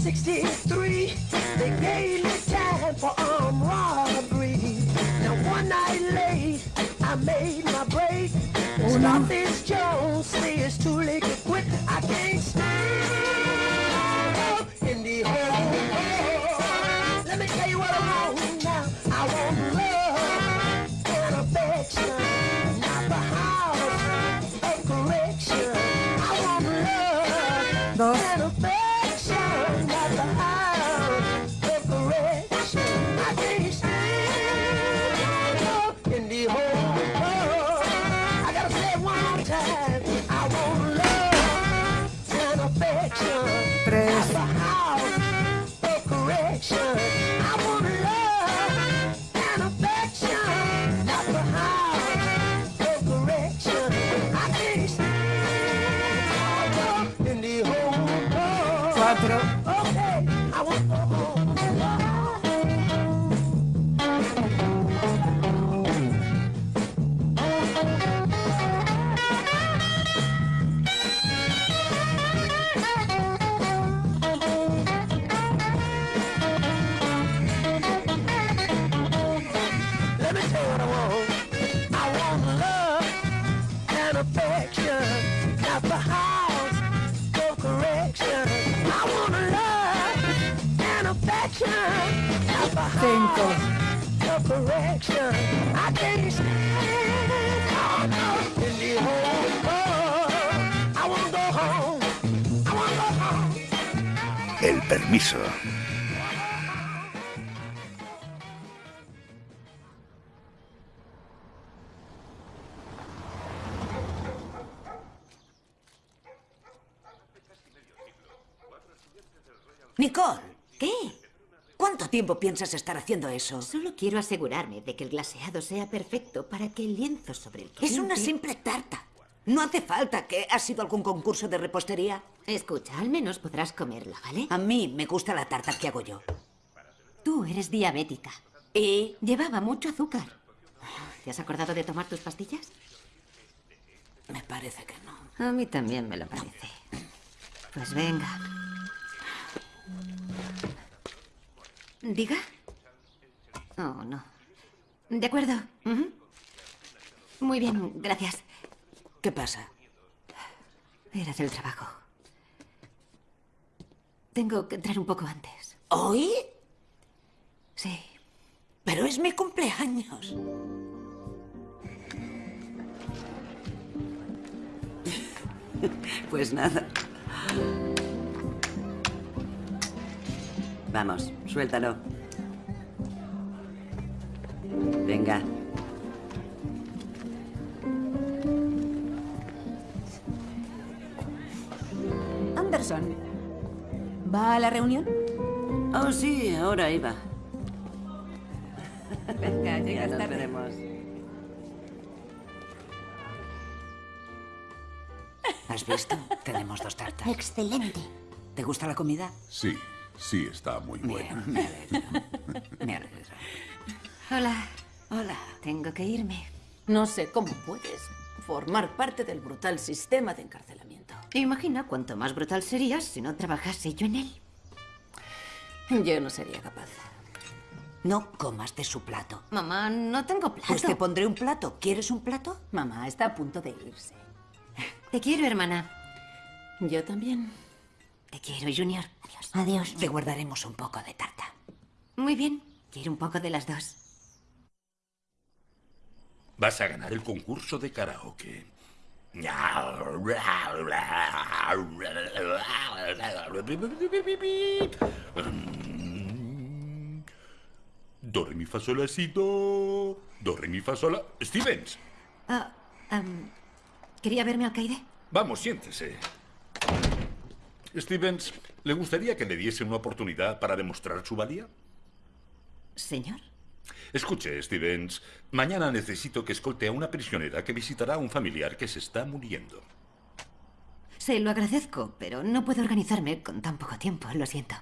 63, they gave me time for armed robbery. Now one night late, I made my break. Stop this oh, Jones, say it's too late to quit. I can't El permiso. Tiempo piensas estar haciendo eso? Solo quiero asegurarme de que el glaseado sea perfecto para que el lienzo sobre el que Es una simple tarta. No hace falta que ha sido algún concurso de repostería. Escucha, al menos podrás comerla, ¿vale? A mí me gusta la tarta que hago yo. Tú eres diabética. Y Llevaba mucho azúcar. ¿Te has acordado de tomar tus pastillas? me parece que no. A mí también me lo parece. Pues venga. ¿Diga? Oh, no. De acuerdo. Muy bien, gracias. ¿Qué pasa? Era del trabajo. Tengo que entrar un poco antes. ¿Hoy? Sí. Pero es mi cumpleaños. Pues nada. Vamos, suéltalo. Venga. Anderson, ¿va a la reunión? Oh, sí, ahora iba. Venga, Ya nos veremos. ¿Has visto? Tenemos dos tartas. Excelente. ¿Te gusta la comida? Sí, sí, está muy buena. Bien, me alegro. Me alegro. Hola. Hola. Tengo que irme. No sé cómo puedes formar parte del brutal sistema de encarcelamiento. Imagina cuánto más brutal serías si no trabajase yo en él. Yo no sería capaz. No comas de su plato. Mamá, no tengo plato. Pues te pondré un plato. ¿Quieres un plato? Mamá está a punto de irse. Te quiero, hermana. Yo también. Te quiero, Junior. Adiós. Adiós. Te guardaremos un poco de tarta. Muy bien. Quiero un poco de las dos. Vas a ganar el concurso de karaoke. Do, re, mi, fa, sol, la, si, do. Do, re, mi, fa, sol, la... Stevens, Ah, am, ¿Quería verme alcaide? vamos, siéntese. Stevens, ¿le gustaría que le diese una oportunidad para demostrar su valía? Señor. Escuche, Stevens, mañana necesito que escolte a una prisionera que visitará a un familiar que se está muriendo. Se lo agradezco, pero no puedo organizarme con tan poco tiempo, lo siento.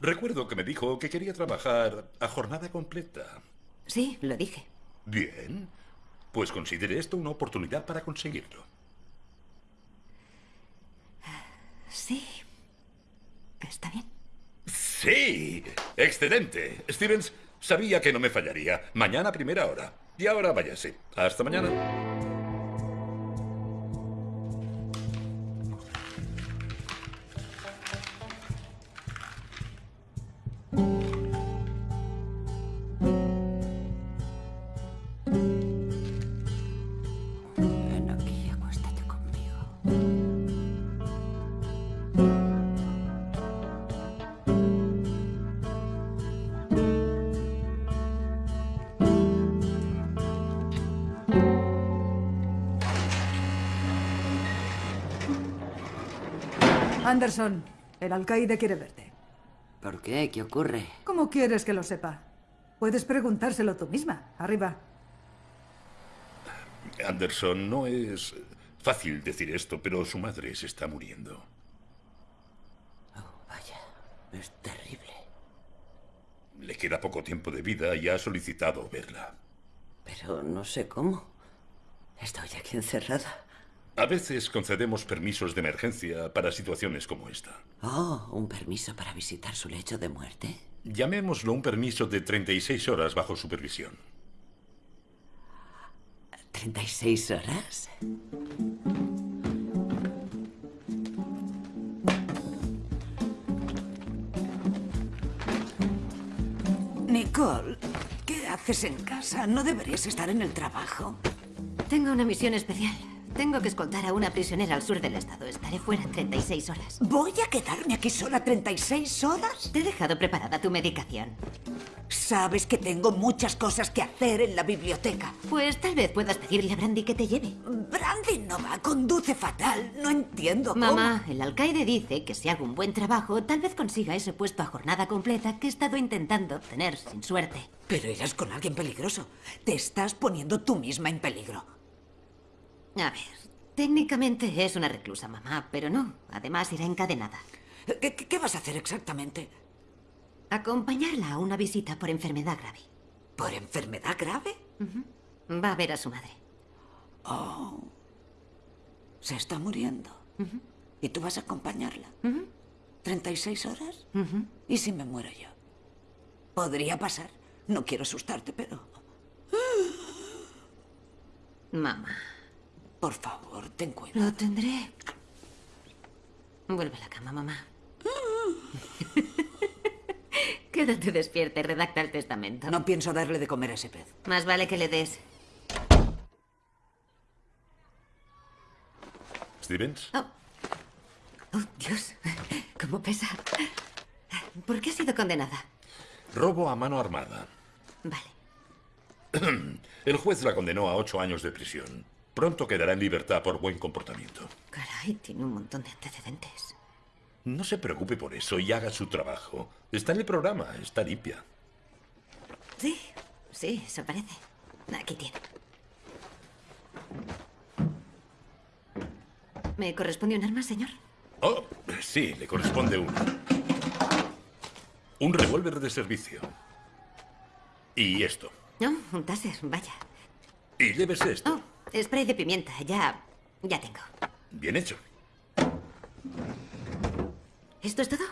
Recuerdo que me dijo que quería trabajar a jornada completa. Sí, lo dije. Bien, pues considere esto una oportunidad para conseguirlo. Sí. Está bien. Sí, excelente. Stevens, sabía que no me fallaría. Mañana primera hora. Y ahora váyase. Hasta mañana. Anderson, el alcaide quiere verte. ¿Por qué? ¿Qué ocurre? ¿Cómo quieres que lo sepa? Puedes preguntárselo tú misma. Arriba. Anderson, no es fácil decir esto, pero su madre se está muriendo. Oh, vaya. Es terrible. Le queda poco tiempo de vida y ha solicitado verla. Pero no sé cómo. Estoy aquí encerrada. A veces concedemos permisos de emergencia para situaciones como esta. Oh, un permiso para visitar su lecho de muerte. Llamémoslo un permiso de 36 horas bajo supervisión. ¿36 horas? Nicole, ¿qué haces en casa? ¿No deberías estar en el trabajo? Tengo una misión especial. Tengo que escoltar a una prisionera al sur del estado. Estaré fuera 36 horas. ¿Voy a quedarme aquí sola 36 horas? Te he dejado preparada tu medicación. Sabes que tengo muchas cosas que hacer en la biblioteca. Pues tal vez puedas pedirle a Brandy que te lleve. Brandy no va, conduce fatal. No entiendo cómo. Mamá, el alcaide dice que si hago un buen trabajo, tal vez consiga ese puesto a jornada completa que he estado intentando obtener sin suerte. Pero eras con alguien peligroso. Te estás poniendo tú misma en peligro. A ver, técnicamente es una reclusa, mamá, pero no. Además, irá encadenada. ¿Qué, vas a hacer exactamente? Acompañarla a una visita por enfermedad grave. ¿Por enfermedad grave? Va a ver a su madre. Se está muriendo. ¿Y tú vas a acompañarla? ¿36 horas? ¿Y si me muero yo? Podría pasar. No quiero asustarte, pero... Mamá, Por favor, ten cuidado. lo tendré. Vuelve a la cama, mamá. Quédate despierta y redacta el testamento. No pienso darle de comer a ese pez. Más vale que le des. Stevens, Oh. Oh, Dios. ¿Cómo pesa? ¿Por qué ha sido condenada? robo a mano armada. Vale. El juez la condenó a ocho años de prisión. Pronto quedará en libertad por buen comportamiento. Caray, tiene un montón de antecedentes. No se preocupe por eso y haga su trabajo. Está en el programa, está limpia. Sí, sí, eso parece. Aquí tiene. ¿Me corresponde un arma, señor? Oh, sí, le corresponde una. Un revólver de servicio. Y esto. No, un taser, vaya. Y llévese esto. Oh, spray de pimienta, ya. ya tengo. Bien hecho. ¿Esto es todo?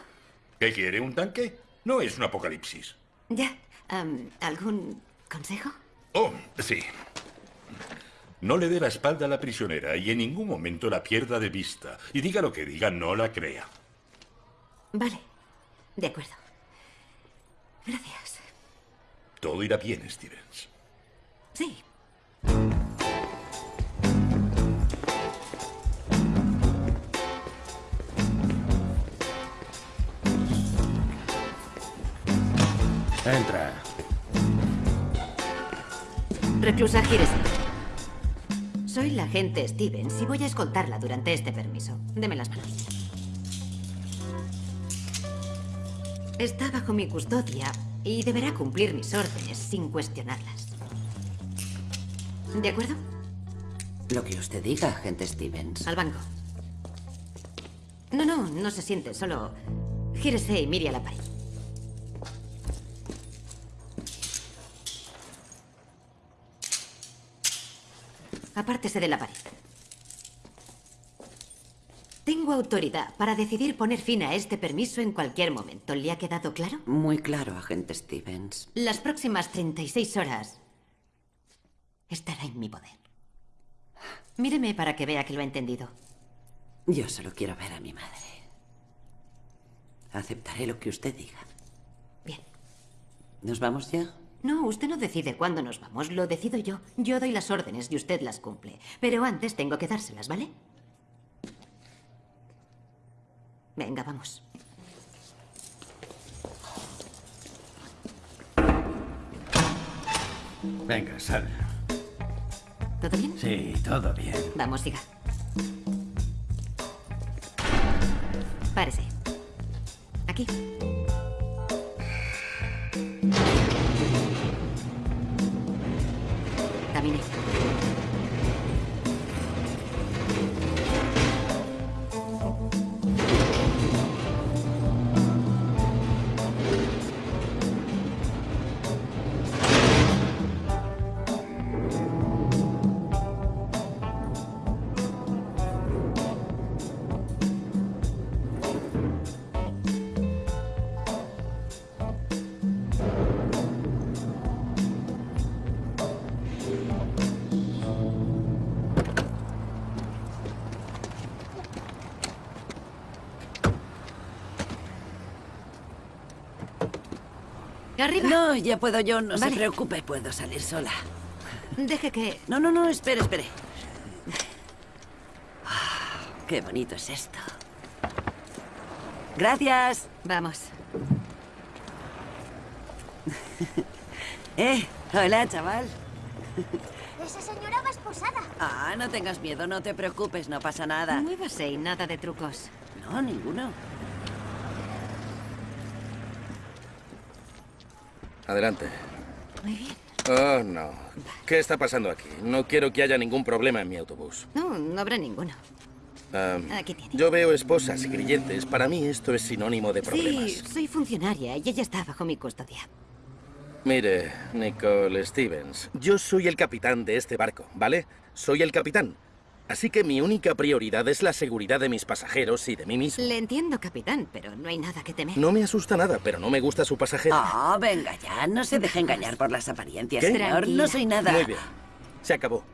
¿Qué quiere? ¿Un tanque? No es un apocalipsis. Ya. ¿Algún consejo? Oh, sí. No le dé la espalda a la prisionera y en ningún momento la pierda de vista. Y diga lo que diga, no la crea. Vale. De acuerdo. Gracias. Todo irá bien, Stevens. Sí. Entra. Reclusa, gírese. Soy la agente Stevens y voy a escoltarla durante este permiso. Deme las manos. Está bajo mi custodia y deberá cumplir mis órdenes sin cuestionarlas. ¿De acuerdo? Lo que usted diga, agente Stevens. Al banco. No, no, no se siente, solo gírese y mire a la pared. Apártese de la pared. Tengo autoridad para decidir poner fin a este permiso en cualquier momento. ¿Le ha quedado claro? Muy claro, agente Stevens. Las próximas 36 horas estará en mi poder. Míreme para que vea que lo ha entendido. Yo solo quiero ver a mi madre. Aceptaré lo que usted diga. Bien. ¿Nos vamos ya? No, usted no decide cuándo nos vamos, lo decido yo. Yo doy las órdenes y usted las cumple. Pero antes tengo que dárselas, ¿vale? Venga, vamos. Venga, sal. ¿Todo bien? Sí, todo bien. Vamos, siga. Párese. Aquí. examiné. Arriba. No, ya puedo yo, no Vale. se preocupe, puedo salir sola. Deje que... No, no, no, espere, espere. Ah, Qué bonito es esto. Gracias. Vamos. Eh, hola, chaval. Esa señora va esposada. Ah, no tengas miedo, no te preocupes, no pasa nada. Muévase y nada de trucos. No, ninguno. Adelante. Muy bien. Oh, no. ¿Qué está pasando aquí? No quiero que haya ningún problema en mi autobús. No, no habrá ninguno. Aquí tiene. yo veo esposas y grilletes. Para mí esto es sinónimo de problemas. Sí, soy funcionaria y ella está bajo mi custodia. Mire, Nicole Stevens, yo soy el capitán de este barco, ¿vale? Soy el capitán. Así que mi única prioridad es la seguridad de mis pasajeros y de mí mismo. Le entiendo, capitán, pero no hay nada que temer. No me asusta nada, pero no me gusta su pasajero. Ah, venga ya, no se deje engañar por las apariencias, ¿Qué? señor. Tranquila. No soy nada. Muy bien. Se acabó.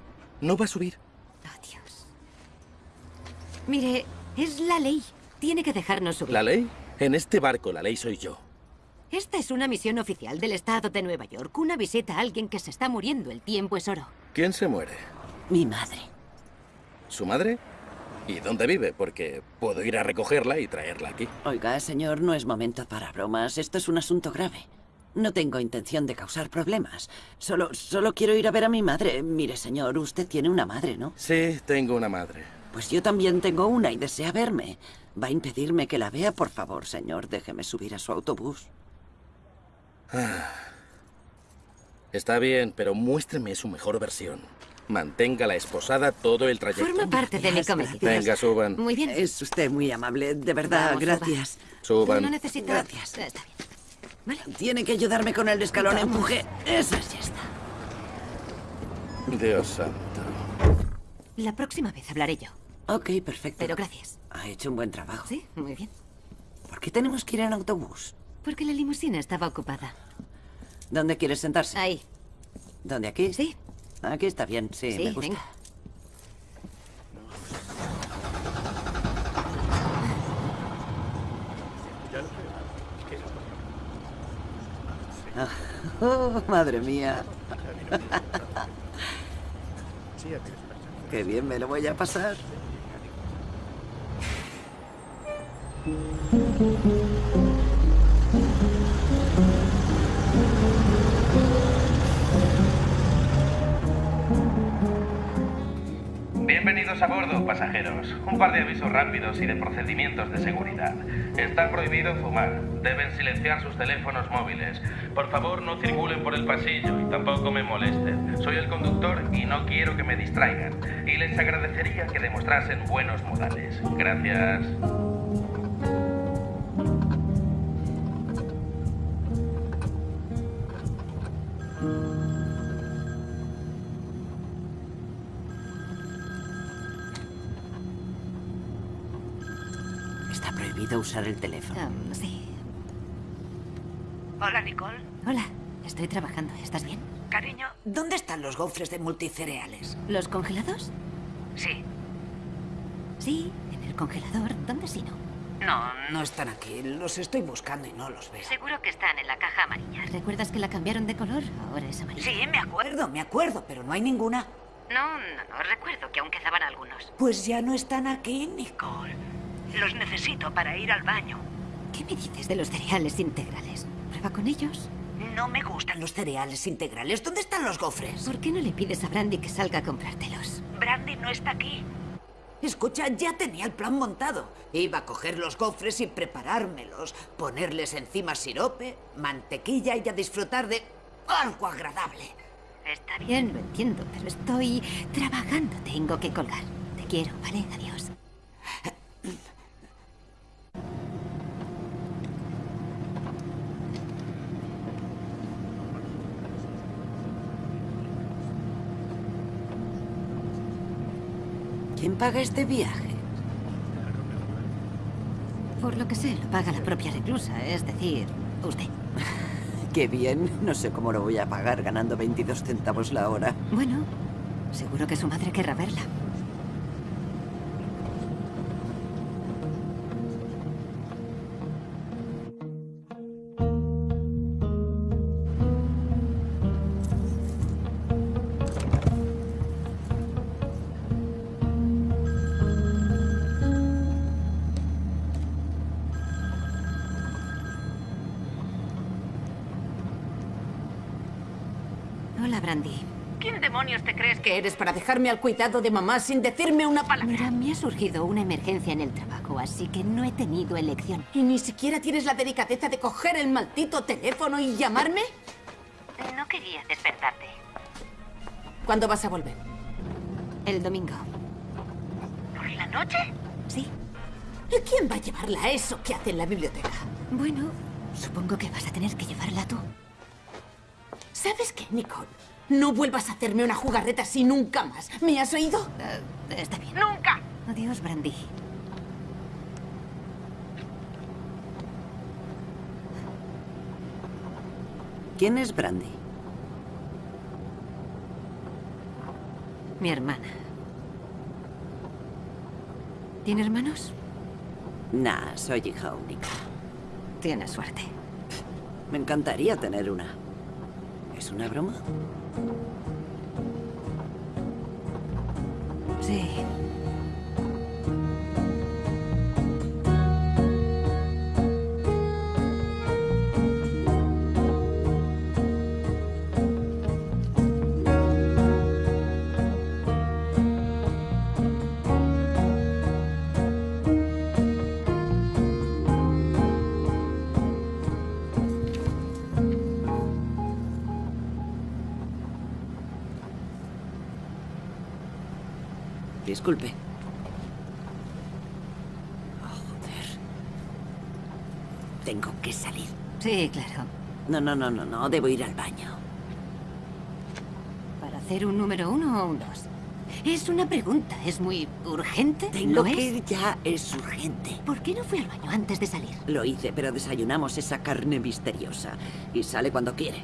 No va a subir. Oh, Dios. Mire, es la ley. Tiene que dejarnos subir. ¿La ley? En este barco la ley soy yo. Esta es una misión oficial del Estado de Nueva York. Una visita a alguien que se está muriendo. El tiempo es oro. ¿Quién se muere? Mi madre. ¿Su madre? ¿Y dónde vive? Porque puedo ir a recogerla y traerla aquí. Oiga, señor, no es momento para bromas. Esto es un asunto grave. No tengo intención de causar problemas. Solo, solo quiero ir a ver a mi madre. Mire, señor, usted tiene una madre, ¿no? Sí, tengo una madre. Pues yo también tengo una y desea verme. ¿Va a impedirme que la vea? Por favor, señor, déjeme subir a su autobús. Está bien, pero muéstreme su mejor versión. Manténgala esposada todo el trayecto. Forma parte de mi cometido. Venga, suban. Muy bien. Es usted muy amable, de verdad, Vamos, gracias. Suban. No necesita... Gracias. Está bien. Tiene que ayudarme con el escalón, empuje. Eso ya está. Dios santo. La próxima vez hablaré yo. Ok, perfecto. Pero gracias. Ha hecho un buen trabajo. Sí, muy bien. ¿Por qué tenemos que ir en autobús? Porque la limusina estaba ocupada. ¿Dónde quieres sentarse? Ahí. ¿Dónde aquí? Sí. Aquí está bien, sí, Sí, me gusta. venga. Oh, madre mía. Qué bien me lo voy a pasar. Bienvenidos a bordo, pasajeros. Un par de avisos rápidos y de procedimientos de seguridad. Está prohibido fumar. Deben silenciar sus teléfonos móviles. Por favor, no circulen por el pasillo y tampoco me molesten. Soy el conductor y no quiero que me distraigan. Y les agradecería que demostrasen buenos modales. Gracias. Usar el teléfono. Um, sí. Hola, Nicole. Hola, estoy trabajando. ¿Estás bien? Cariño, ¿dónde están los gofres de multicereales? ¿Los congelados? Sí. Sí, en el congelador. ¿Dónde si no? No, no están aquí. Los estoy buscando y no los veo. Seguro que están en la caja amarilla. ¿Recuerdas que la cambiaron de color? Ahora es amarilla. Sí, me acuerdo, me acuerdo, pero no hay ninguna. No, no, no. Recuerdo que aún quedaban algunos. Pues ya no están aquí, Nicole. Los necesito para ir al baño. ¿Qué me dices de los cereales integrales? ¿Prueba con ellos? No me gustan los cereales integrales. ¿Dónde están los gofres? ¿Por qué no le pides a Brandy que salga a comprártelos? Brandy no está aquí. Escucha, ya tenía el plan montado. Iba a coger los gofres y preparármelos, ponerles encima sirope, mantequilla y a disfrutar de algo agradable. Está bien, lo entiendo, pero estoy trabajando. Tengo que colgar. Te quiero, ¿vale? Adiós. ¿Quién paga este viaje? Por lo que sé, lo paga la propia reclusa, es decir, usted. Qué bien. No sé cómo lo voy a pagar ganando 22 centavos la hora. Bueno, seguro que su madre querrá verla. Demonios te crees que eres para dejarme al cuidado de mamá sin decirme una palabra? Mira, me ha surgido una emergencia en el trabajo, así que no he tenido elección. ¿Y ni siquiera tienes la delicadeza de coger el maldito teléfono y llamarme? No quería despertarte. ¿Cuándo vas a volver? El domingo. ¿Por la noche? Sí. ¿Y quién va a llevarla a eso que hace en la biblioteca? Bueno, supongo que vas a tener que llevarla tú. ¿Sabes qué, Nicole? No vuelvas a hacerme una jugarreta así nunca más. ¿Me has oído? Eh, está bien. ¡Nunca! Adiós, Brandy. ¿Quién es Brandy? Mi hermana. ¿Tiene hermanos? Nah, soy hija única. Tienes suerte. Me encantaría tener una. ¿Es una broma? Sí. Disculpe. Oh, joder. Tengo que salir. Sí, claro. No, no, no, no, no. Debo ir al baño. ¿Para hacer un número uno o un dos? Es una pregunta. ¿Es muy urgente? Tengo ¿Lo que es? ir ya. Es urgente. ¿Por qué no fui al baño antes de salir? Lo hice, pero desayunamos esa carne misteriosa. Y sale cuando quiere.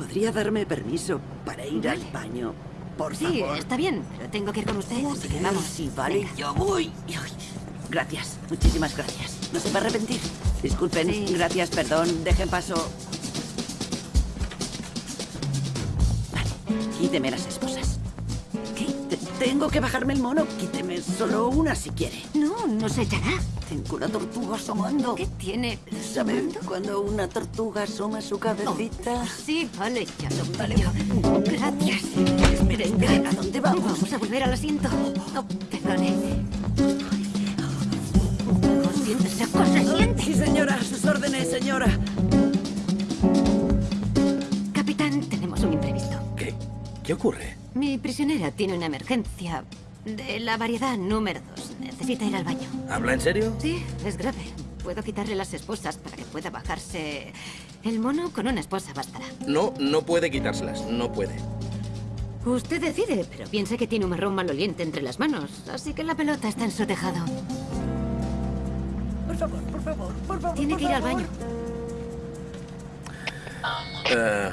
¿Podría darme permiso para ir al baño? Por Sí, favor. está bien, pero tengo que ir con usted, así que vamos. Sí, vale, Venga. yo voy. Gracias, muchísimas gracias. No se va a arrepentir. Disculpen, Sí. gracias, perdón, dejen paso. Vale, quíteme las esposas. ¿Qué? Te- tengo que bajarme el mono. Quíteme solo una si quiere. No, no se echará. Una tortuga asomando. ¿Qué tiene? ¿Sabe cuando una tortuga asoma su cabecita? Sí, vale, ya lo pillo. Gracias. Espere, espere, ¿a dónde vamos? Vamos a volver al asiento. No, perdone. No, siéntese, cosa, siente. Sí, señora, a sus órdenes, señora. Capitán, tenemos un imprevisto. ¿Qué? ¿Qué ocurre? Mi prisionera tiene una emergencia de la variedad número dos. Necesita ir al baño. ¿Habla en serio? Sí, es grave. Puedo quitarle las esposas para que pueda bajarse. El mono con una esposa bastará. No, no puede quitárselas. No puede. Usted decide, pero piense que tiene un marrón maloliente entre las manos, así que la pelota está en su tejado. Por favor, por favor, por favor. Tiene por que ir al baño. Eh,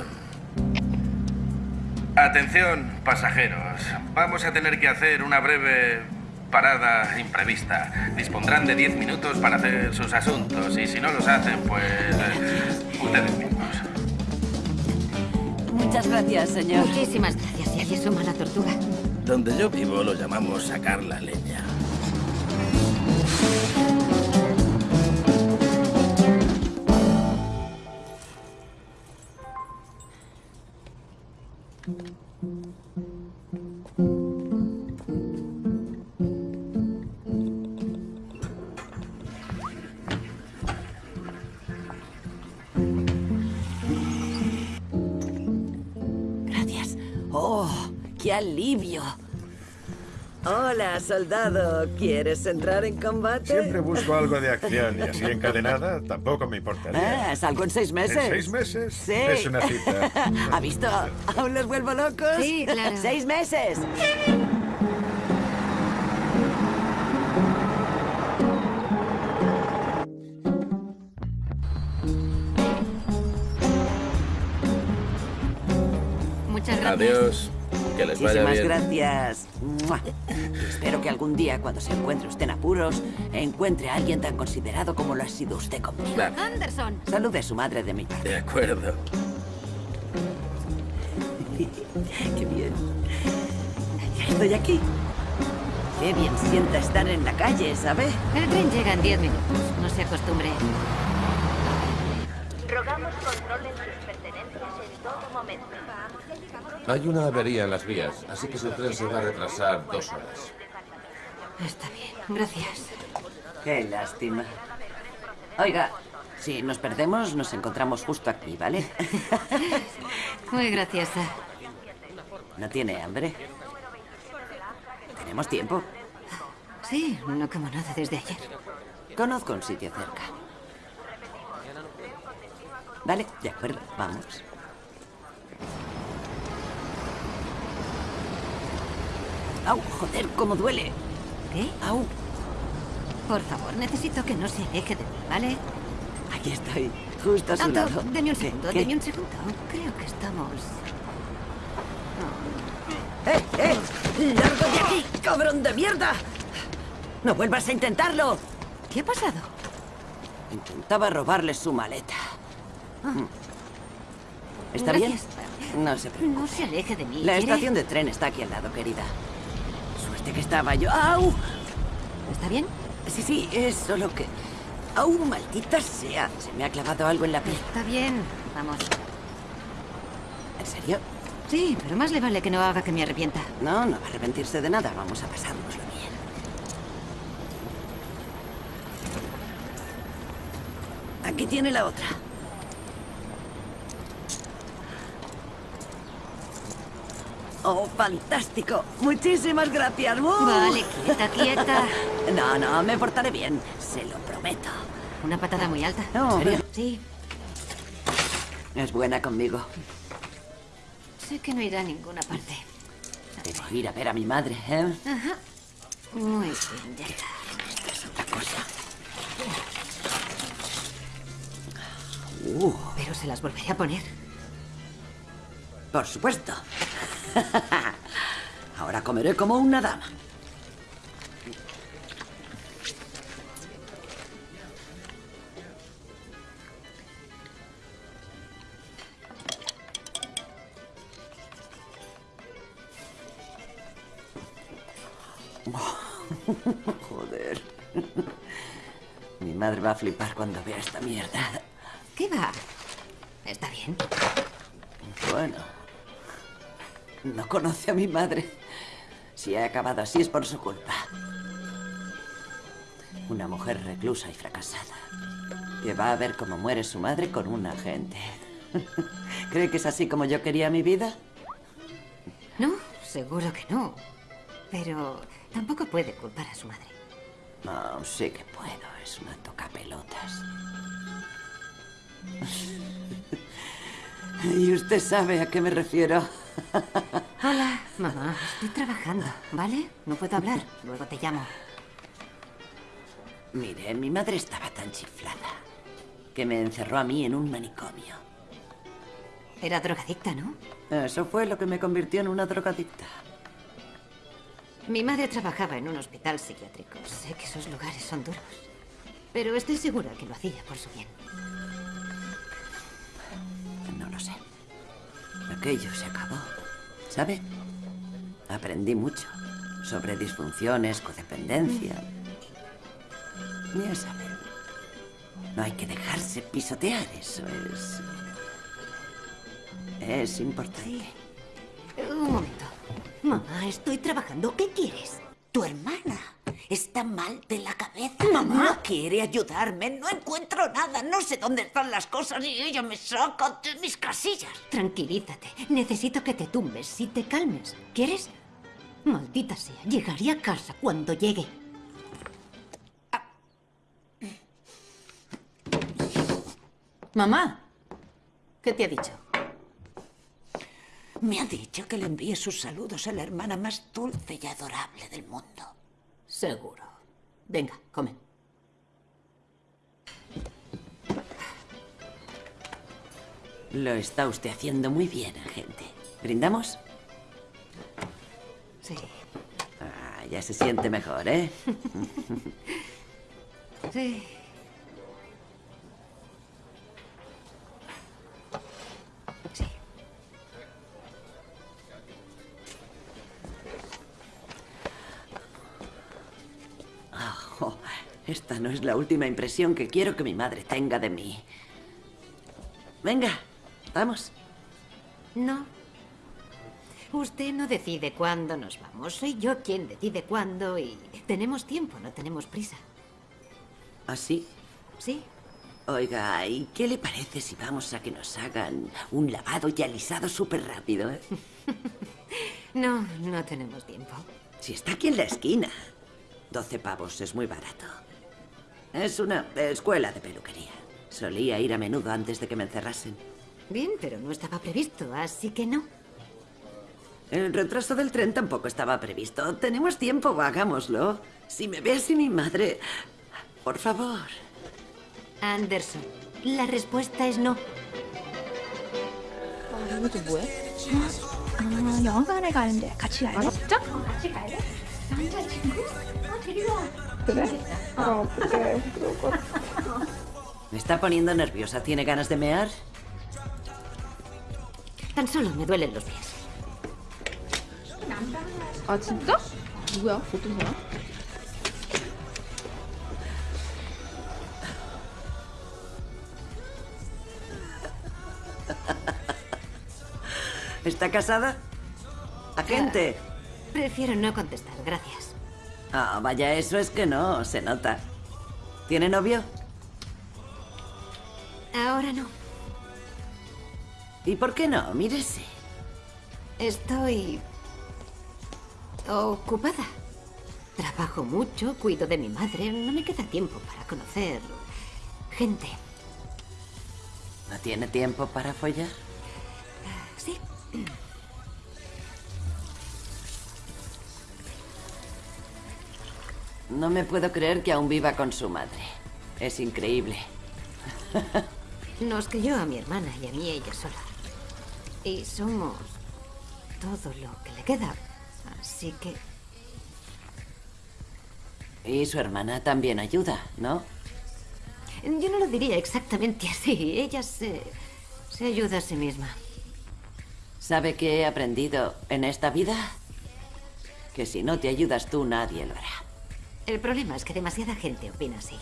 Atención, pasajeros. Vamos a tener que hacer una breve parada imprevista. Dispondrán de 10 minutos para hacer sus asuntos y si no los hacen, pues eh, ustedes mismos. Muchas gracias, señor. Muchísimas gracias, y es una tortuga. donde yo vivo lo llamamos sacar la leña. Gracias. ¡Oh, qué alivio! Hola, soldado. ¿Quieres entrar en combate? Siempre busco algo de acción y así encadenada tampoco me importaría. Ah, ¿salgo en seis meses? ¿En seis meses? Sí. Es una cita. ¿Ha visto? ¿Aún los vuelvo locos? Sí, claro. ¡Seis meses! Muchas gracias. Adiós. Que les vaya Muchísimas bien. gracias. Espero que algún día, cuando se encuentre usted en apuros, encuentre a alguien tan considerado como lo ha sido usted conmigo. Anderson. Salude a su madre de mi parte. De acuerdo. Qué bien. Ya estoy aquí. Qué bien sienta estar en la calle, ¿sabe? El tren llega en 10 minutos. No se acostumbre. Rogamos controlen sus pertenencias en todo momento. Hay una avería en las vías, así que su tren se va a retrasar dos horas. Está bien. Gracias. Qué lástima. Oiga, si nos perdemos, nos encontramos justo aquí, ¿vale? Muy graciosa. ¿No tiene hambre? ¿Tenemos tiempo? Sí, no como nada desde ayer. Conozco un sitio cerca. Vale, de acuerdo, vamos. ¡Au! ¡Joder, cómo duele! ¿Qué? ¡Au! Por favor, necesito que no se aleje de mí, ¿vale? Aquí estoy, justo a su lado. deme un segundo, deme un segundo. Creo que estamos... ¡Eh, eh! ¡Largo de aquí, cabrón de mierda! ¡No vuelvas a intentarlo! ¿Qué ha pasado? Intentaba robarle su maleta. Mm. ¿Está Gracias. bien? No se preocupe. No se aleje de mí. La ¿quiere? estación de tren está aquí al lado, querida. Que estaba yo. ¡Au! ¿Está bien? Sí, sí, es solo que... ¡Au, maldita sea! Se me ha clavado algo en la piel. Está bien. Vamos. ¿En serio? Sí, pero más le vale que no haga que me arrepienta. No, no va a arrepentirse de nada. Vamos a pasárnoslo bien. Aquí tiene la otra. Oh, fantástico. Muchísimas gracias. ¡Uh! Vale, quieta, quieta. No, no, me portaré bien. Se lo prometo. Una patada muy alta. No, ¿En serio? Sí. Es buena conmigo. Sé que no irá a ninguna parte. Debo ir a ver a mi madre, ¿eh? Ajá. Muy bien, ya está. Esta es otra cosa. Uh, Pero se las volveré a poner. Por supuesto. Ahora comeré como una dama. Joder. Mi madre va a flipar cuando vea esta mierda. ¿Qué va? Está bien. Bueno. No conoce a mi madre. Si he acabado así es por su culpa. Una mujer reclusa y fracasada. Que va a ver cómo muere su madre con un agente. ¿Cree que es así como yo quería mi vida? No, seguro que no. Pero tampoco puede culpar a su madre. No, sí que puedo. Es una tocapelotas. ¿Y usted sabe a qué me refiero? Hola. Mamá, estoy trabajando, ¿vale? No puedo hablar. Luego te llamo. Mire, mi madre estaba tan chiflada que me encerró a mí en un manicomio. Era drogadicta, ¿no? Eso fue lo que me convirtió en una drogadicta. Mi madre trabajaba en un hospital psiquiátrico. Sé que esos lugares son duros. Pero estoy segura que lo hacía por su bien. Lo sé. Aquello se acabó. ¿Sabe? Aprendí mucho sobre disfunciones, codependencia. Ya saben. No hay que dejarse pisotear, eso es... Es importante. Un momento. Mamá, estoy trabajando. ¿Qué quieres? Tu hermana está mal de la cabeza. Mamá no quiere ayudarme. No encuentro nada. No sé dónde están las cosas y ella me saca de mis casillas. Tranquilízate. Necesito que te tumbes y te calmes. ¿Quieres? Maldita sea. Llegaré a casa cuando llegue. Mamá, ¿qué te ha dicho? Me ha dicho que le envíe sus saludos a la hermana más dulce y adorable del mundo. Seguro. Venga, come. Lo está usted haciendo muy bien, agente. ¿Brindamos? Sí. Ah, ya se siente mejor, ¿eh? Sí. Esta no es la última impresión que quiero que mi madre tenga de mí. Venga, vamos. No. Usted no decide cuándo nos vamos. Soy yo quien decide cuándo y tenemos tiempo, no tenemos prisa. ¿Así? Sí. Oiga, ¿y qué le parece si vamos a que nos hagan un lavado y alisado súper rápido? eh? No, no tenemos tiempo. Si está aquí en la esquina. 12 pavos es muy barato. Es una escuela de peluquería. Solía ir a menudo antes de que me encerrasen. Bien, pero no estaba previsto, así que no. El retraso del tren tampoco estaba previsto. Tenemos tiempo, hagámoslo. Si me ve así mi madre... Por favor. Anderson, la respuesta es no. 이거 또 뭐야? 아, 영화관에 가는데 같이 갈래? 진짜? 같이 갈래? 남자친구? 아, 데리러 그 tres. Ah. No, Me está poniendo nerviosa. ¿Tiene ganas de mear? Tan solo me duelen los pies. ¿Está casada? ¡Agente! prefiero no contestar, gracias. Ah, vaya, eso es que no, se nota. ¿Tiene novio? Ahora no. ¿Y por qué no? Mírese. Estoy... ocupada. Trabajo mucho, cuido de mi madre. No me queda tiempo para conocer gente. ¿No tiene tiempo para follar? Sí. No me puedo creer que aún viva con su madre. Es increíble. Nos crió a mi hermana y a mí ella sola. Y somos todo lo que le queda. Así que Y su hermana también ayuda, ¿no? yo no lo diría exactamente así. Ella se, se ayuda a sí misma. ¿Sabe qué he aprendido en esta vida? Que si no te ayudas tú, nadie lo hará. El problema es que demasiada gente opina así.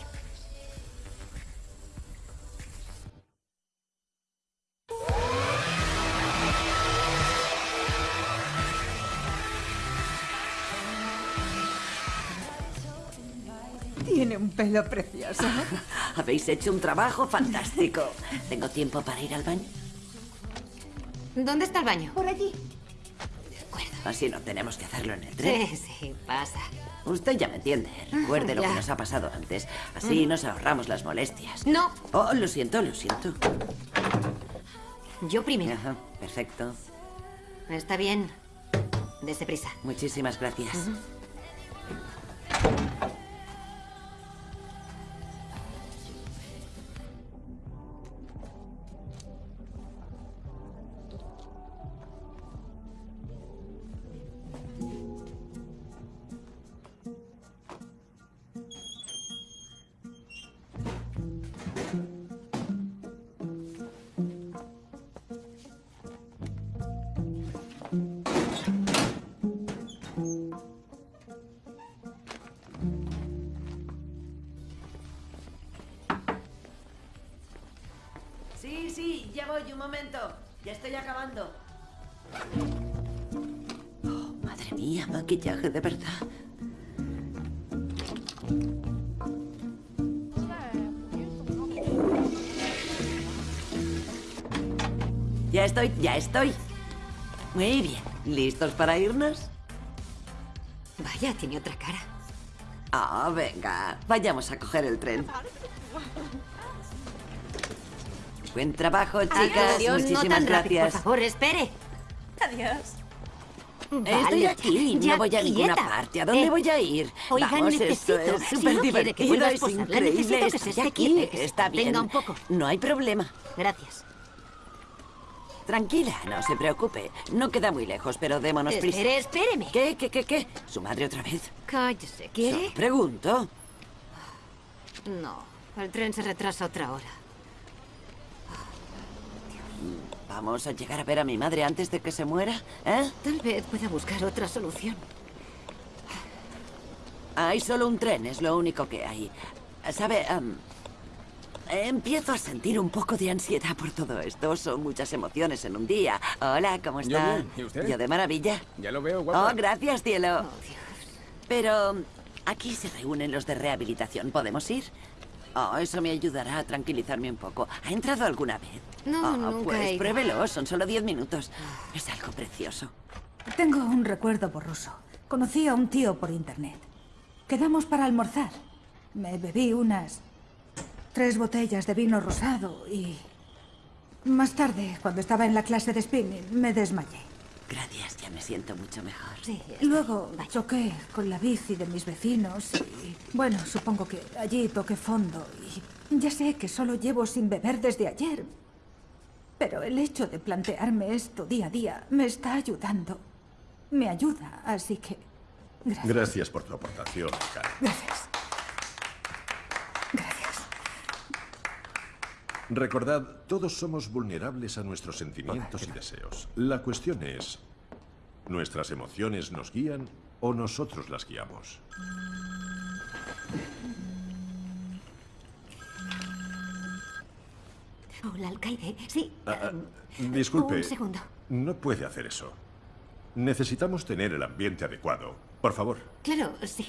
Tiene un pelo precioso. Habéis hecho un trabajo fantástico. ¿Tengo tiempo para ir al baño? ¿Dónde está el baño? Por allí. Así no tenemos que hacerlo en el tren. Sí, sí, pasa. Usted ya me entiende. Recuerde lo Ya. que nos ha pasado antes. Así Mm. nos ahorramos las molestias. No. Oh, lo siento, lo siento. Yo primero. Ajá, perfecto. Está bien. Dese prisa. Muchísimas gracias. Oh, madre mía, maquillaje de verdad. Ya estoy, ya estoy. Muy bien. ¿Listos para irnos? Vaya, tiene otra cara. Ah, venga. Vayamos a coger el tren. Buen trabajo, chicas. Adiós, no Muchísimas rápido, gracias. por favor, espere. Adiós. Estoy aquí, ya no voy a ninguna quieta. parte. ¿A dónde Eh, voy a ir? Oigan, Vamos, necesito. esto es si súper no quiere que divertido, a es increíble. que se esté aquí, que está bien. Venga, un poco. No hay problema. Gracias. Tranquila, no se preocupe. No queda muy lejos, pero démonos prisa. Espere, espéreme. ¿Qué, qué, qué, qué? ¿Su madre otra vez? Cállese, ¿quiere? Pregunto. No, el tren se retrasa otra hora. ¿Vamos a llegar a ver a mi madre antes de que se muera? ¿Eh? Tal vez pueda buscar otra solución. Hay solo un tren, es lo único que hay. ¿Sabe? Empiezo a sentir un poco de ansiedad por todo esto. Son muchas emociones en un día. Hola, ¿cómo Yo está? bien, ¿y usted? Yo de maravilla. Ya lo veo, guapa. Oh, gracias, cielo. Pero aquí se reúnen los de rehabilitación. ¿Podemos ir? Oh, eso me ayudará a tranquilizarme un poco. ¿Ha entrado alguna vez? No, Oh, nunca Pues he ido. pruébelo, son solo diez minutos. Es algo precioso. Tengo un recuerdo borroso. Conocí a un tío por internet. Quedamos para almorzar. Me bebí unas tres botellas de vino rosado y... Más tarde, cuando estaba en la clase de spinning, me desmayé. Gracias, ya me siento mucho mejor. Sí. Luego choqué con la bici de mis vecinos y... Bueno, supongo que allí toqué fondo y... Ya sé que solo llevo sin beber desde ayer. Pero el hecho de plantearme esto día a día me está ayudando. Me ayuda, así que... Gracias. Gracias por tu aportación, Karen. Gracias. Recordad, todos somos vulnerables a nuestros sentimientos y deseos. La cuestión es, ¿nuestras emociones nos guían o nosotros las guiamos? Hola, alcaide. Sí. Ah, ah, disculpe. Un segundo. No puede hacer eso. Necesitamos tener el ambiente adecuado. Por favor. Claro, sí.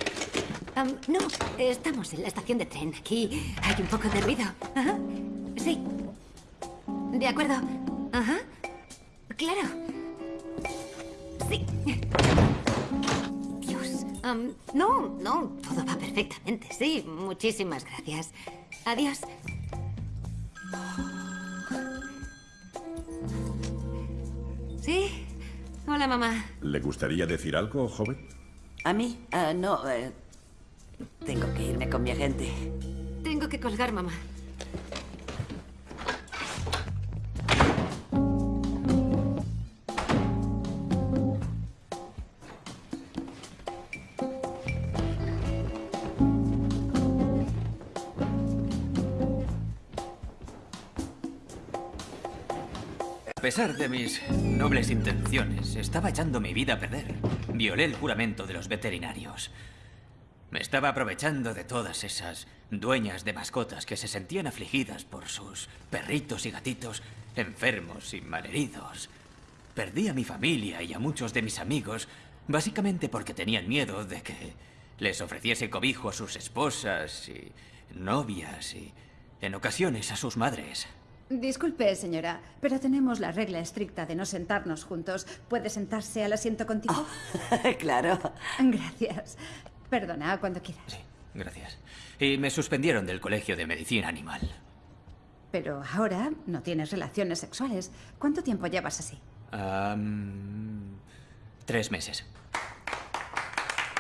No, estamos en la estación de tren. Aquí hay un poco de ruido. Ajá. Sí. De acuerdo. Ajá. Claro. Sí. Dios. No, no, todo va perfectamente. Sí, muchísimas gracias. Adiós. Sí. Hola, mamá. ¿Le gustaría decir algo, joven? ¿A mí? Ah, no, eh, tengo que irme con mi agente. Tengo que colgar, mamá. Pesar de mis nobles intenciones, estaba echando mi vida a perder. Violé el juramento de los veterinarios. Me estaba aprovechando de todas esas dueñas de mascotas que se sentían afligidas por sus perritos y gatitos enfermos y malheridos. Perdí a mi familia y a muchos de mis amigos básicamente porque tenían miedo de que les ofreciese cobijo a sus esposas y novias y en ocasiones a sus madres. Disculpe, señora, pero tenemos la regla estricta de no sentarnos juntos. ¿Puede sentarse al asiento contigo? claro. Gracias. Perdona, cuando quieras. Gracias. Y me suspendieron del Colegio de Medicina Animal. Pero ahora no tienes relaciones sexuales. ¿Cuánto tiempo llevas así? Tres meses.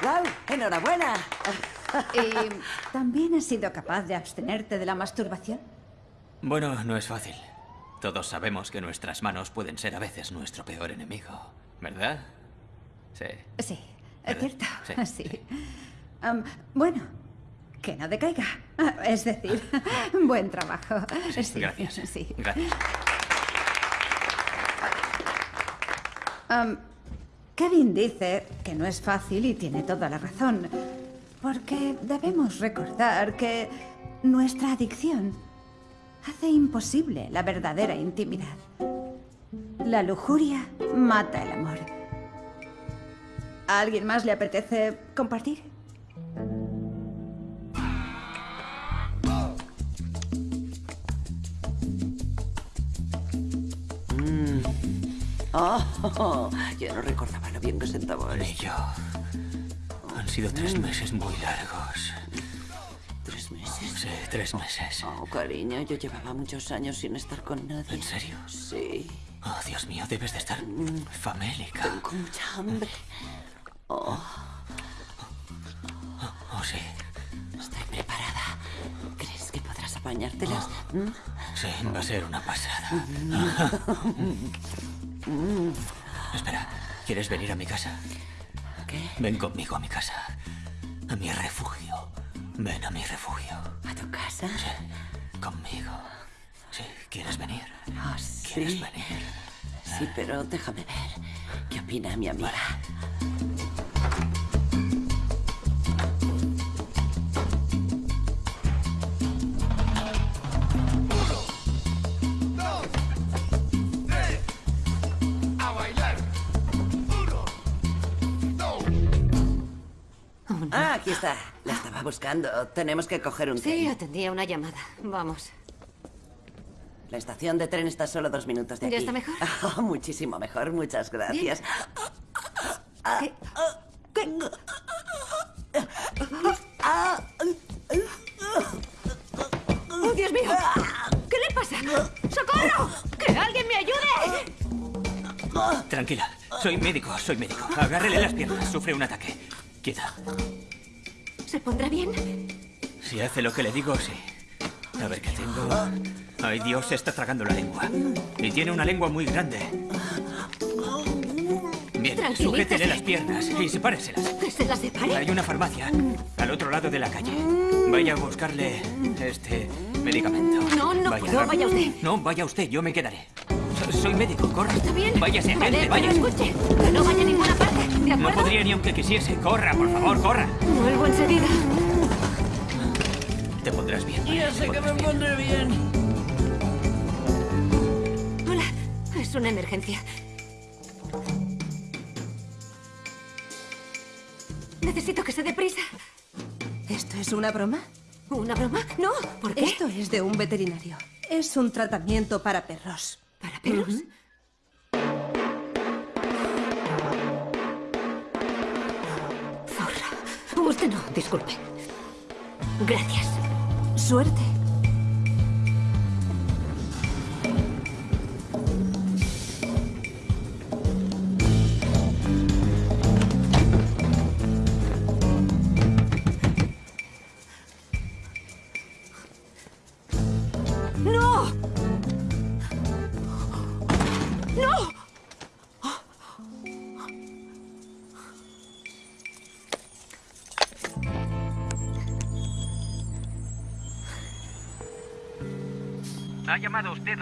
¡Wow! ¡Enhorabuena! ¿Y también has sido capaz de abstenerte de la masturbación? Bueno, no es fácil. Todos sabemos que nuestras manos pueden ser a veces nuestro peor enemigo, ¿verdad? Sí. Sí, es cierto. Sí, bueno, que no decaiga. Es decir, buen trabajo. Sí, Gracias. Sí. Gracias. Kevin dice que no es fácil y tiene toda la razón. Porque debemos recordar que nuestra adicción hace imposible la verdadera intimidad. La lujuria mata el amor. ¿A alguien más le apetece compartir? Mm. Oh, yo no recordaba lo bien que sentaba Ni yo. Han sido tres meses muy largos. Sí, tres meses. Oh, cariño, yo llevaba muchos años sin estar con nadie. ¿En serio? Sí. Oh, Dios mío, debes de estar famélica. Tengo mucha hambre. Oh, Oh, sí. estoy preparada. ¿Crees que podrás apañártelas? ¿Mm? Sí, va a ser una pasada. Mm. Espera, ¿quieres venir a mi casa? ¿Qué? Ven conmigo a mi casa. A mi refugio. Ven a mi refugio. ¿A tu casa? Sí, conmigo. Sí, ¿quieres venir? Ah, sí. ¿Quieres venir? Sí, pero déjame ver. ¿Qué opina mi amiga? Ah, aquí está. La estaba buscando. Tenemos que coger un Sí, tren. atendía una llamada. Vamos. La estación de tren está solo dos minutos de ¿Ya aquí. está mejor? Ah, muchísimo mejor. Muchas gracias. ¿Qué? ah, ¡Oh, Dios mío! ¿Qué le pasa? ¡Socorro! ¡Que alguien me ayude! Tranquila, soy médico, soy médico. Agárrele las piernas, sufre un ataque. Quieta. ¿Se pondrá bien? Si hace lo que le digo, sí. A ver qué tengo. Ay, Dios, se está tragando la lengua. Y tiene una lengua muy grande. Bien, sujétele las piernas y sepáreselas. ¿Que se la separe? Hay una farmacia al otro lado de la calle. Vaya a buscarle este medicamento. No, no puedo, vaya usted. No, vaya usted, yo me quedaré. So- Soy médico, corra. ¿Está bien? Váyase, pero vaya. escuche, que no vaya a ninguna parte, ¿de No acuerdo? podría ni aunque quisiese. Corra, por favor, corra. Vuelvo enseguida. Te pondrás bien. Ya sé que me pondré bien. Hola, es una emergencia. Necesito que se dé prisa. ¿Esto es una broma? ¿Una broma? No, ¿por qué? Esto es de un veterinario. Es un tratamiento para perros. ¿Para perros? Zorra. Usted no, disculpe. Gracias. Suerte.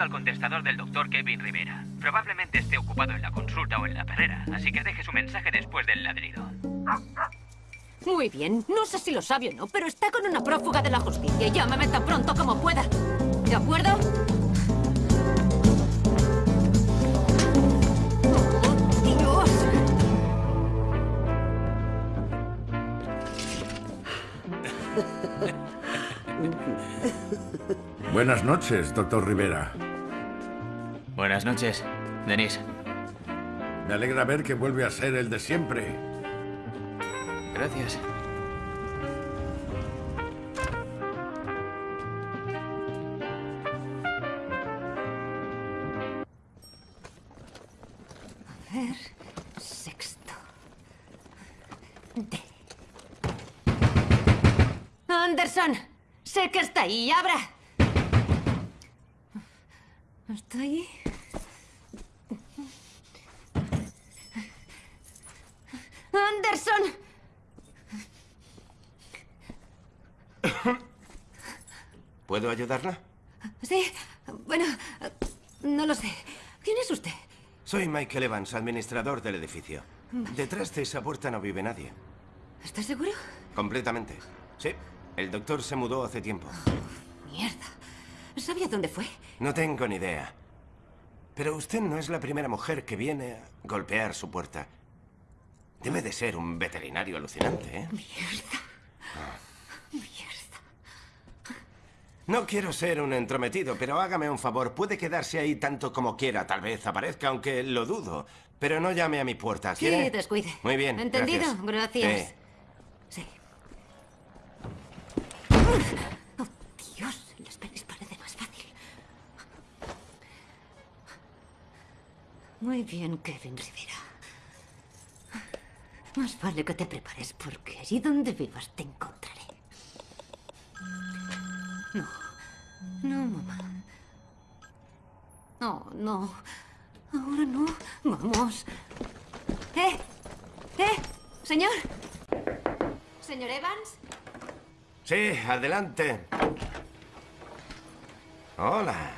Al contestador del doctor Kevin Rivera. Probablemente esté ocupado en la consulta o en la perrera, así que deje su mensaje después del ladrido. Muy bien, no sé si lo sabe o no, pero está con una prófuga de la justicia y llámame tan pronto como pueda. ¿De acuerdo? Oh, Dios. Buenas noches, doctor Rivera. Buenas noches, Denise. Me alegra ver que vuelve a ser el de siempre. Gracias. A ver, sexto. Anderson, sé que está ahí. ¡Abra! ¿Está ahí? ¡Anderson! ¿Puedo ayudarla? Sí, bueno, no lo sé. ¿Quién es usted? Soy Michael Evans, administrador del edificio. Detrás de esa puerta no vive nadie. ¿Estás seguro? Completamente. Sí. El doctor se mudó hace tiempo. Mierda. ¿Sabía dónde fue? No tengo ni idea. Pero usted no es la primera mujer que viene a golpear su puerta. Debe de ser un veterinario alucinante, ¿eh? Mierda. Mierda. No quiero ser un entrometido, pero hágame un favor. Puede quedarse ahí tanto como quiera. Tal vez aparezca, aunque lo dudo. Pero no llame a mi puerta, Sí, ¿quiere? descuide. Muy bien, ¿Entendido? gracias. Gracias. Sí. Sí. Oh, Dios, en las pelis parece más fácil. Muy bien, Kevin Rivera. Más vale que te prepares, porque allí donde vivas te encontraré. No. No, mamá. No, no. Ahora no. Vamos. ¿Eh? ¿Eh? ¿Señor? ¿Señor Evans? Sí, adelante. Hola.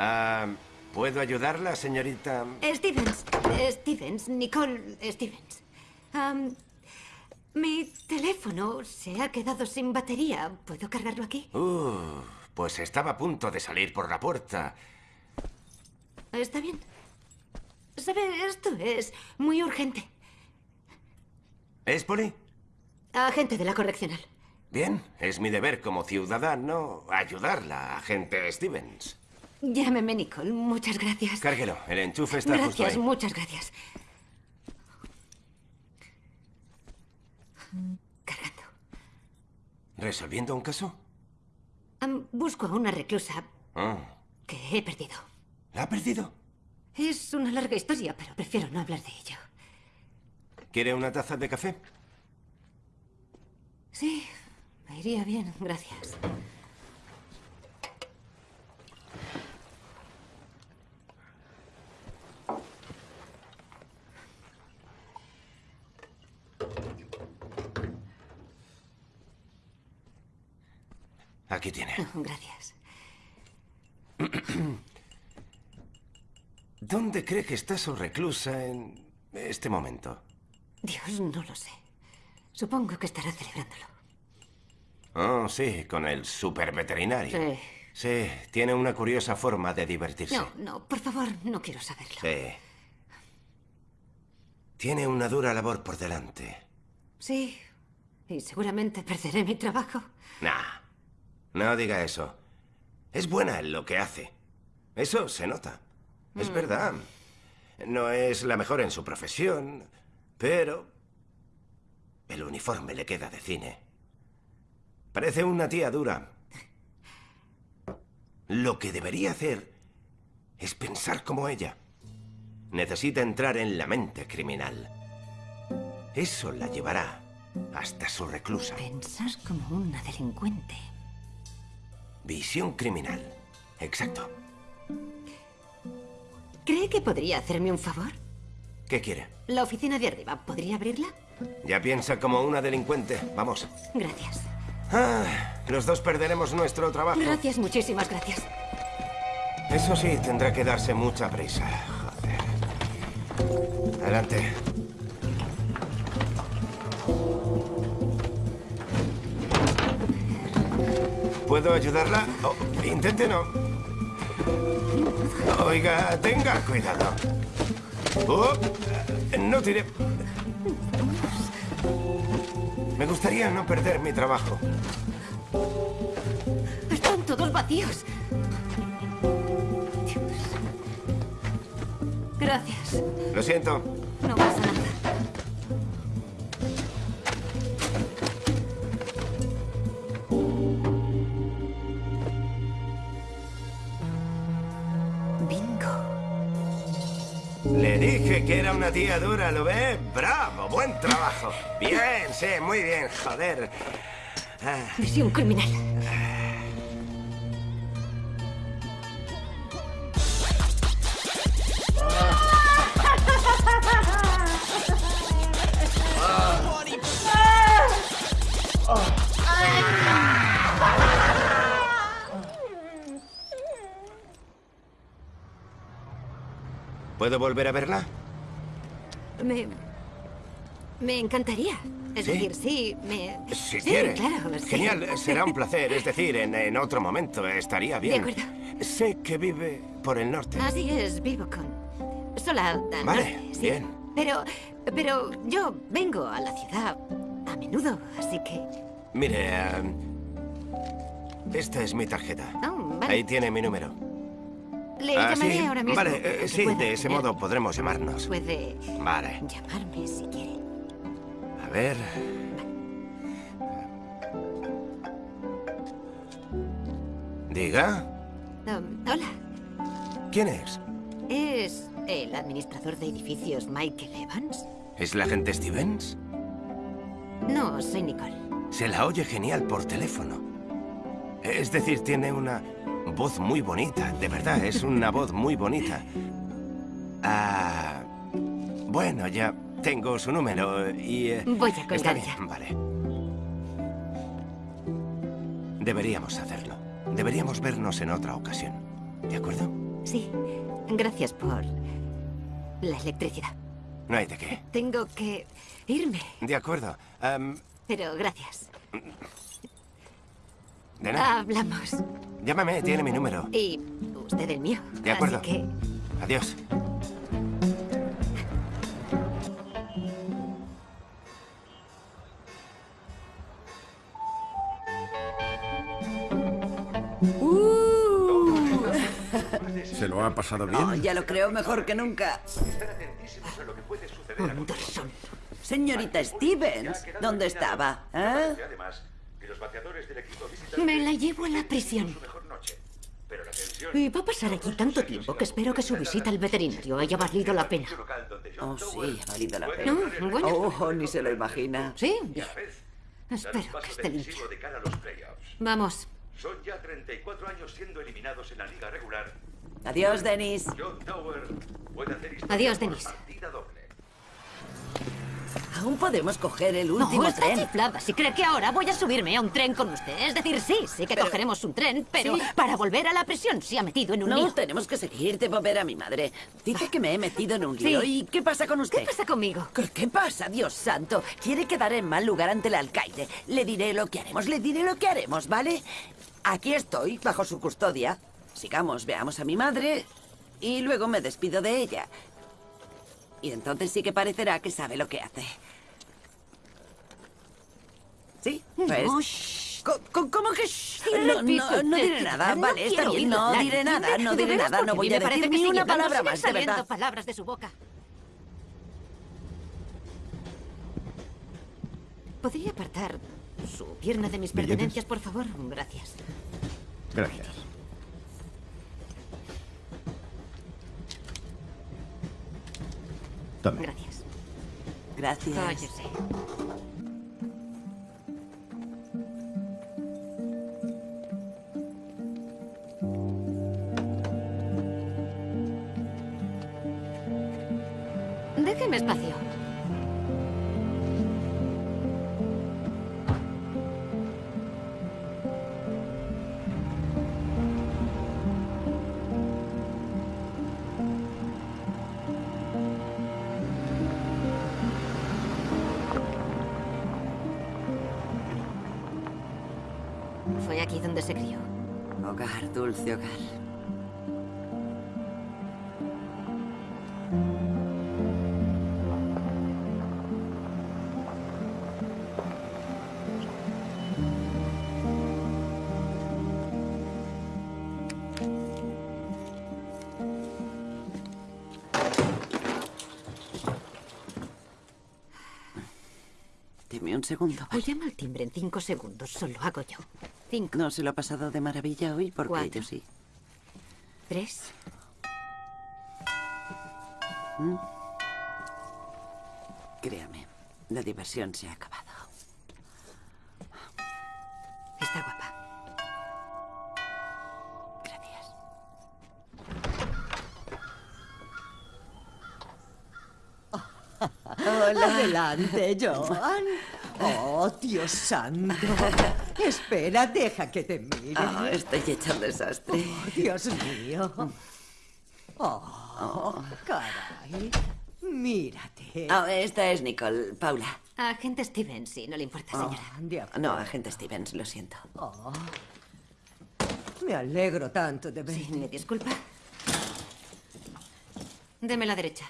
Ah, ¿Puedo ayudarla, señorita? Stevens. Stevens. Nicole Stevens. Mi teléfono se ha quedado sin batería. ¿Puedo cargarlo aquí? Uh, pues estaba a punto de salir por la puerta. Está bien. ¿Sabe? Esto es muy urgente. ¿Es Poli? Agente de la correccional. Bien, es mi deber como ciudadano ayudarla, agente Stevens. Llámeme Nicole. Muchas gracias. Cárguelo, el enchufe está justo Gracias, ahí. muchas gracias. ¿Resolviendo un caso? Busco a una reclusa Ah, que he perdido. ¿La ha perdido? Es una larga historia, pero prefiero no hablar de ello. ¿Quiere una taza de café? Sí, me iría bien, gracias. Aquí tiene. Gracias. ¿Dónde cree que está su reclusa en este momento? Dios, no lo sé. Supongo que estará celebrándolo. Oh, sí, con el super veterinario. Sí. Sí, tiene una curiosa forma de divertirse. No, no, por favor, no quiero saberlo. Sí. Tiene una dura labor por delante. Sí, y seguramente perderé mi trabajo. Nah, no diga eso. Es buena en lo que hace. Eso se nota. Es Mm. verdad. No es la mejor en su profesión, pero el uniforme le queda de cine. Parece una tía dura. Lo que debería hacer es pensar como ella. Necesita entrar en la mente criminal. Eso la llevará hasta su reclusa. Pensar como una delincuente. Visión criminal. Exacto. ¿Cree que podría hacerme un favor? ¿Qué quiere? La oficina de arriba, ¿podría abrirla? Ya piensa como una delincuente. Vamos. Gracias. Ah, los dos perderemos nuestro trabajo. Gracias, muchísimas gracias. Eso sí, tendrá que darse mucha prisa. Joder. Adelante. ¿Puedo ayudarla? Oh, intente no. Oiga, tenga cuidado. Oh, no tire. Me gustaría no perder mi trabajo. Están todos vacíos. Dios. Gracias. Lo siento. No pasa nada. Le dije que era una tía dura, ¿lo ve? ¡Bravo! ¡Buen trabajo! Bien, sí, muy bien, joder. Ah, un criminal. ¿Puedo volver a verla? Me... Me encantaría. Es ¿Sí? decir, sí, me... Si sí, quiere. claro. sí. Genial, será un placer. Es decir, en, en otro momento estaría bien. De acuerdo. Sé que vive por el norte. Así es, vivo con... Sola al Vale, norte, bien. Pero... Pero yo vengo a la ciudad a menudo, así que... Mire, em, esta es mi tarjeta. Oh, vale. Ahí tiene mi número. Le Ah, llamaré sí, ahora mismo. Vale, eh, sí, de ese modo podremos llamarnos. Puede Vale. llamarme si quiere. A ver. Diga, Um, hola, ¿quién es? ¿es el administrador de edificios Michael Evans? ¿Es la agente Stevens? No, soy Nicole. Se la oye genial por teléfono. Es decir, tiene una voz muy bonita, de verdad, es una voz muy bonita. Ah, bueno, ya tengo su número y... eh, Voy a colgar ya. vale. Deberíamos hacerlo. Deberíamos vernos en otra ocasión. ¿De acuerdo? Sí, gracias por la electricidad. No hay de qué. Tengo que irme, De acuerdo. Pero gracias. De nada. Hablamos. Llámame, tiene mi número. Y usted el mío. De acuerdo. Así que Adiós. ¿Se lo ha pasado bien? No, ya lo creo mejor que nunca. Anderson. Señorita Stevens, ¿dónde estaba? ¿Eh? Me la llevo a la prisión. Y va a pasar aquí tanto tiempo que espero que su visita al veterinario haya valido la pena. Oh, sí, ha valido la pena. No, bueno. Oh, ni se lo imagina. Sí, bien. Espero que esté limpia. Vamos. Son ya 34 años siendo eliminados en la liga regular. Adiós, Denis. Adiós, Denis. Aún podemos coger el último No, está tren. chiflada. Si cree que ahora voy a subirme a un tren con usted. Es decir, sí, sí que cogeremos un tren, pero Sí. para volver a la prisión se ha metido en un No, lío. tenemos que seguir. Debo ver a mi madre. Dice que me he metido en un Sí. lío. ¿Y qué pasa con usted? ¿Qué pasa conmigo? ¿Qué, qué pasa, Dios santo? Quiere quedar en mal lugar ante el alcaide. Le diré lo que haremos, le diré lo que haremos, ¿vale? Aquí estoy, bajo su custodia. Sigamos, veamos a mi madre y luego me despido de ella. Y entonces sí que parecerá que sabe lo que hace. ¿Sí? Pues... No, co- ¿Cómo que shh? No, no, no diré nada, no vale, está bien, no diré nada, no diré nada, no voy me a parece decir que ni una palabra más, de verdad. palabras de su boca. ¿Podría apartar su pierna de mis pertenencias, por favor? Gracias. Gracias. Tome. Gracias. Gracias. Cállese. Déjeme espacio. Donde se crió. Hogar, dulce hogar. Deme un segundo. O llama al timbre en cinco segundos, solo hago yo. Cinco, No se lo ha pasado de maravilla hoy porque Cuatro. yo sí. tres. ¿Mm? Créame, la diversión se ha acabado. Está guapa. Hola. Adelante, Joan. Oh, Dios santo. Espera, deja que te mire. Ah, estoy hecha un desastre. Oh, Dios mío. Oh, caray. Mírate. Ah, esta es Nicole, Paula. Agente Stevens, si no le importa, Oh, señora. No, agente Stevens, lo siento. Oh, me alegro tanto de verte. Sí, me disculpa. Deme la derecha.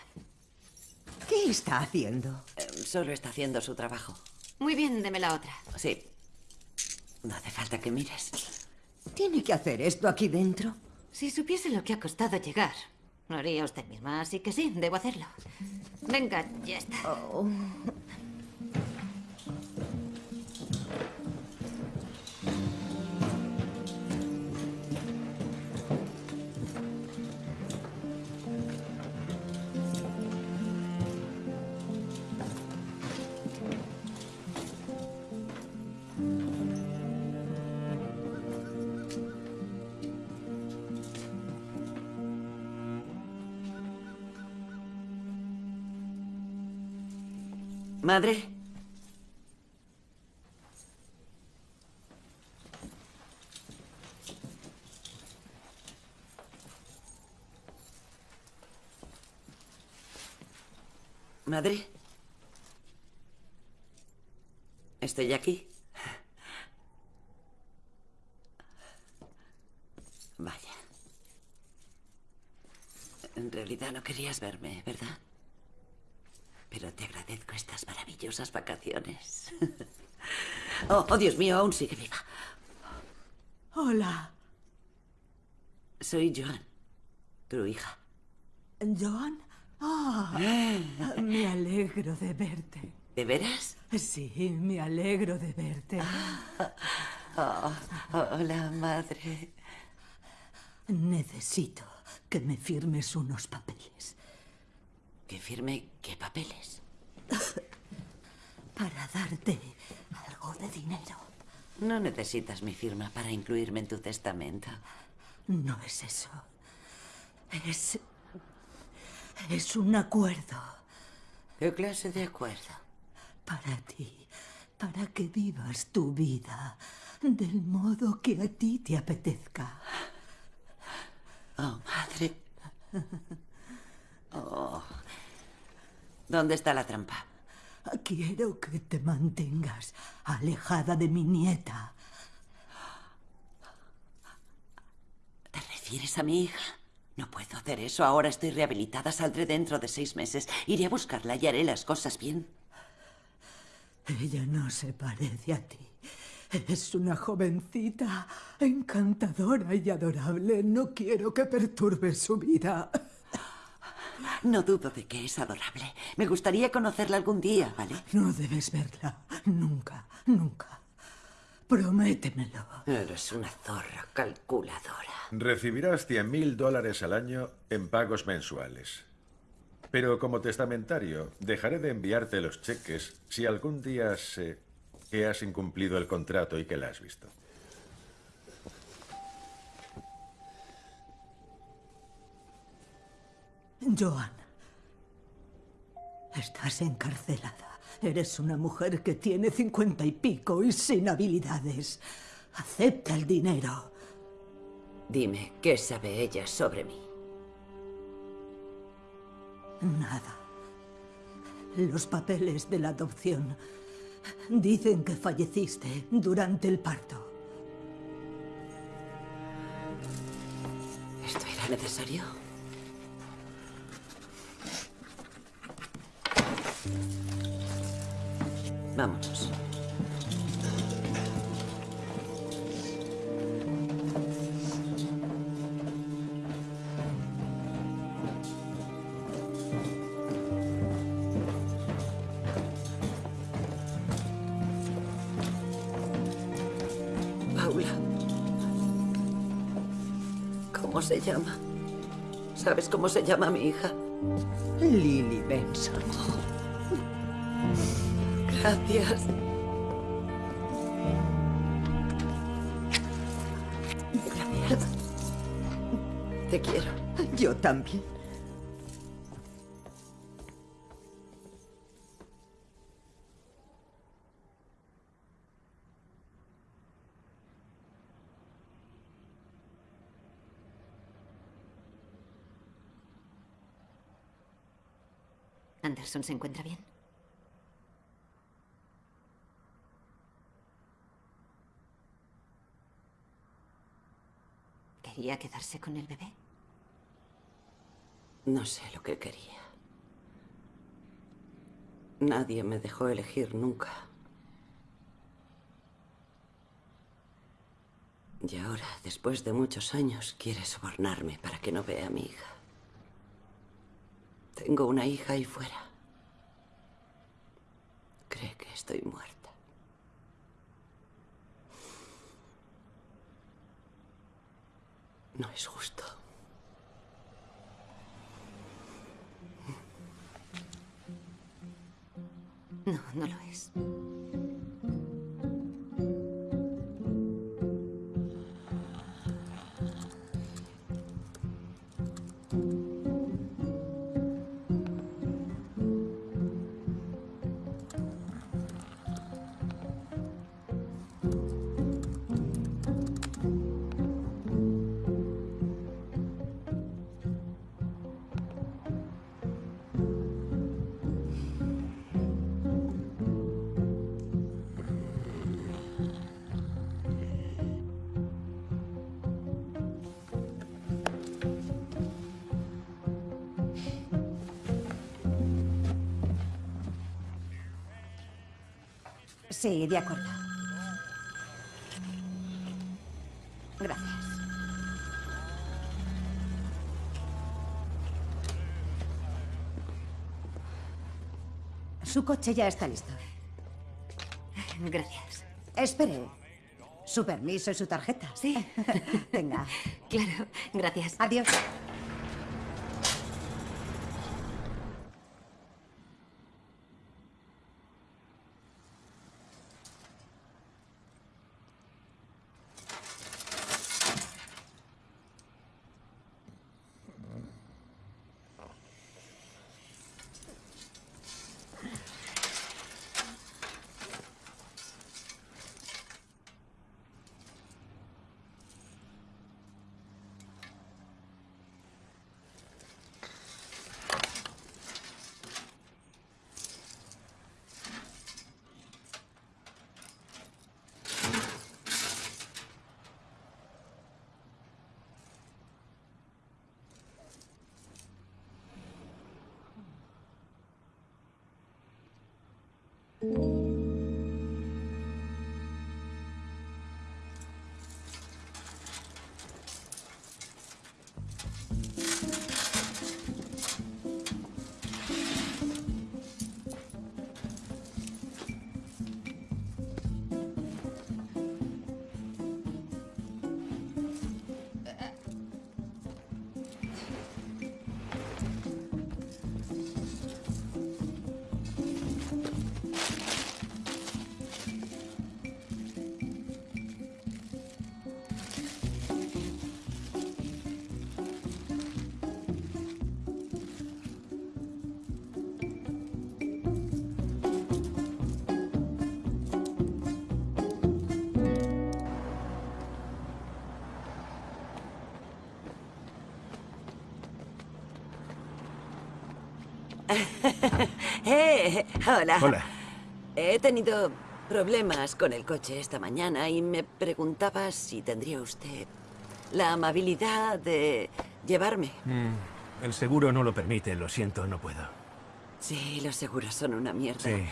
¿Qué está haciendo? Eh, Solo está haciendo su trabajo. Muy bien, deme la otra. Sí. No hace falta que mires. ¿Tiene que hacer esto aquí dentro? Si supiese lo que ha costado llegar, lo haría usted misma, así que sí, debo hacerlo. Venga, ya está. Oh. Madre. Madre. Estoy aquí. Vaya. En realidad no querías verme, ¿verdad? Pero te agradezco estas maravillosas vacaciones. Oh, oh, Dios mío, aún sigue viva. Hola, Soy Joan, tu hija. Joan. Ah, me alegro de verte. ¿De veras? Sí, me alegro de verte. Oh, hola, madre. Necesito que me firmes unos papeles. ¿Que firme qué papeles? Para darte algo de dinero. No necesitas mi firma para incluirme en tu testamento. No es eso. Es. Es un acuerdo. ¿Qué clase de acuerdo? Para ti. Para que vivas tu vida del modo que a ti te apetezca. Oh, madre. Oh. ¿Dónde está la trampa? Quiero que te mantengas alejada de mi nieta. ¿Te refieres a mi hija? No puedo hacer eso. Ahora estoy rehabilitada. Saldré dentro de seis meses. Iré a buscarla y haré las cosas bien. Ella no se parece a ti. Es una jovencita encantadora y adorable. No quiero que perturbes su vida. No dudo de que es adorable. Me gustaría conocerla algún día, ¿vale? No debes verla. Nunca, nunca. Prométemelo. Eres una zorra calculadora. Recibirás 100.000 dólares al año en pagos mensuales. Pero como testamentario, dejaré de enviarte los cheques si algún día sé que has incumplido el contrato y que la has visto. Joan, estás encarcelada. Eres una mujer que tiene cincuenta y pico y sin habilidades. Acepta el dinero. Dime, ¿qué sabe ella sobre mí? Nada. Los papeles de la adopción dicen que falleciste durante el parto. ¿Esto era necesario? Vámonos. Paula. ¿Cómo se llama? ¿Sabes cómo se llama mi hija? Lily Benson. Gracias. Gracias. Te quiero. Yo también. ¿Anderson se encuentra bien? ¿Quería quedarse con el bebé? No sé lo que quería. Nadie me dejó elegir nunca. Y ahora, después de muchos años, quiere sobornarme para que no vea a mi hija. Tengo una hija ahí fuera. Cree que estoy muerta. No es justo. No, no lo es. Sí, de acuerdo. Gracias. Su coche ya está listo. Gracias. Espere. Su permiso y su tarjeta. Sí. Venga. Claro, gracias. Adiós. ¡Eh! Hola. Hola. He tenido problemas con el coche esta mañana y me preguntaba si tendría usted la amabilidad de llevarme. Mm, el seguro no lo permite, lo siento, no puedo. Sí, los seguros son una mierda. Sí.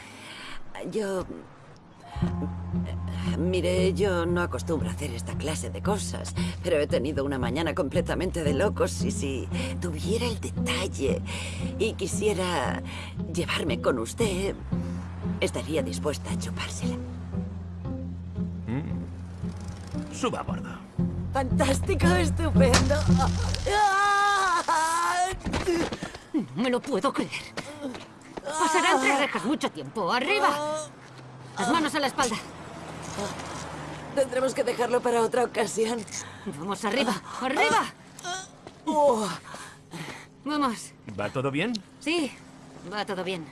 Yo... Mire, yo no acostumbro a hacer esta clase de cosas, pero he tenido una mañana completamente de locos y si tuviera el detalle y quisiera llevarme con usted, estaría dispuesta a chupársela. Mm. Suba a bordo. Fantástico, estupendo. No me lo puedo creer. Pasará entre rejas mucho tiempo. ¡Arriba! Las manos a la espalda. Tendremos que dejarlo para otra ocasión. Vamos arriba. ¡Arriba! Oh. Vamos. ¿Va todo bien? Sí, va todo bien.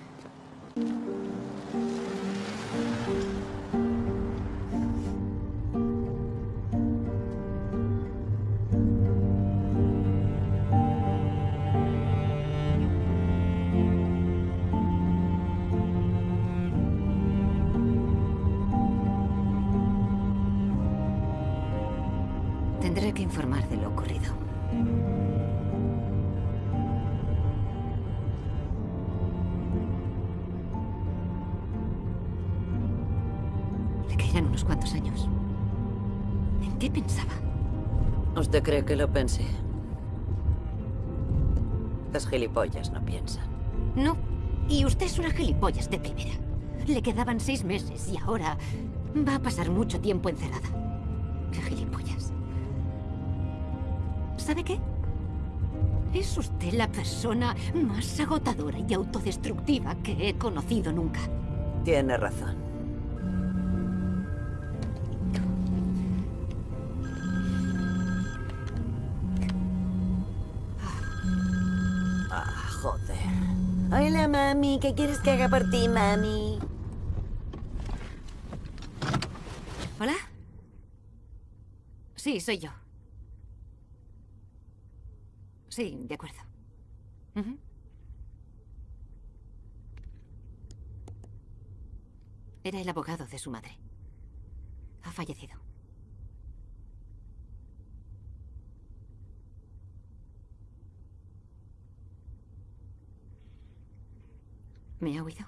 Que lo pensé? Las gilipollas no piensan. No. Y usted es una gilipollas de primera. Le quedaban seis meses y ahora va a pasar mucho tiempo encerrada. ¡Qué gilipollas! ¿Sabe qué? Es usted la persona más agotadora y autodestructiva que he conocido nunca. Tiene razón. Mami. ¿Qué quieres que haga por ti, mami? ¿Hola? Sí, soy yo. Sí, de acuerdo. Era el abogado de su madre. Ha fallecido. ¿Me ha oído?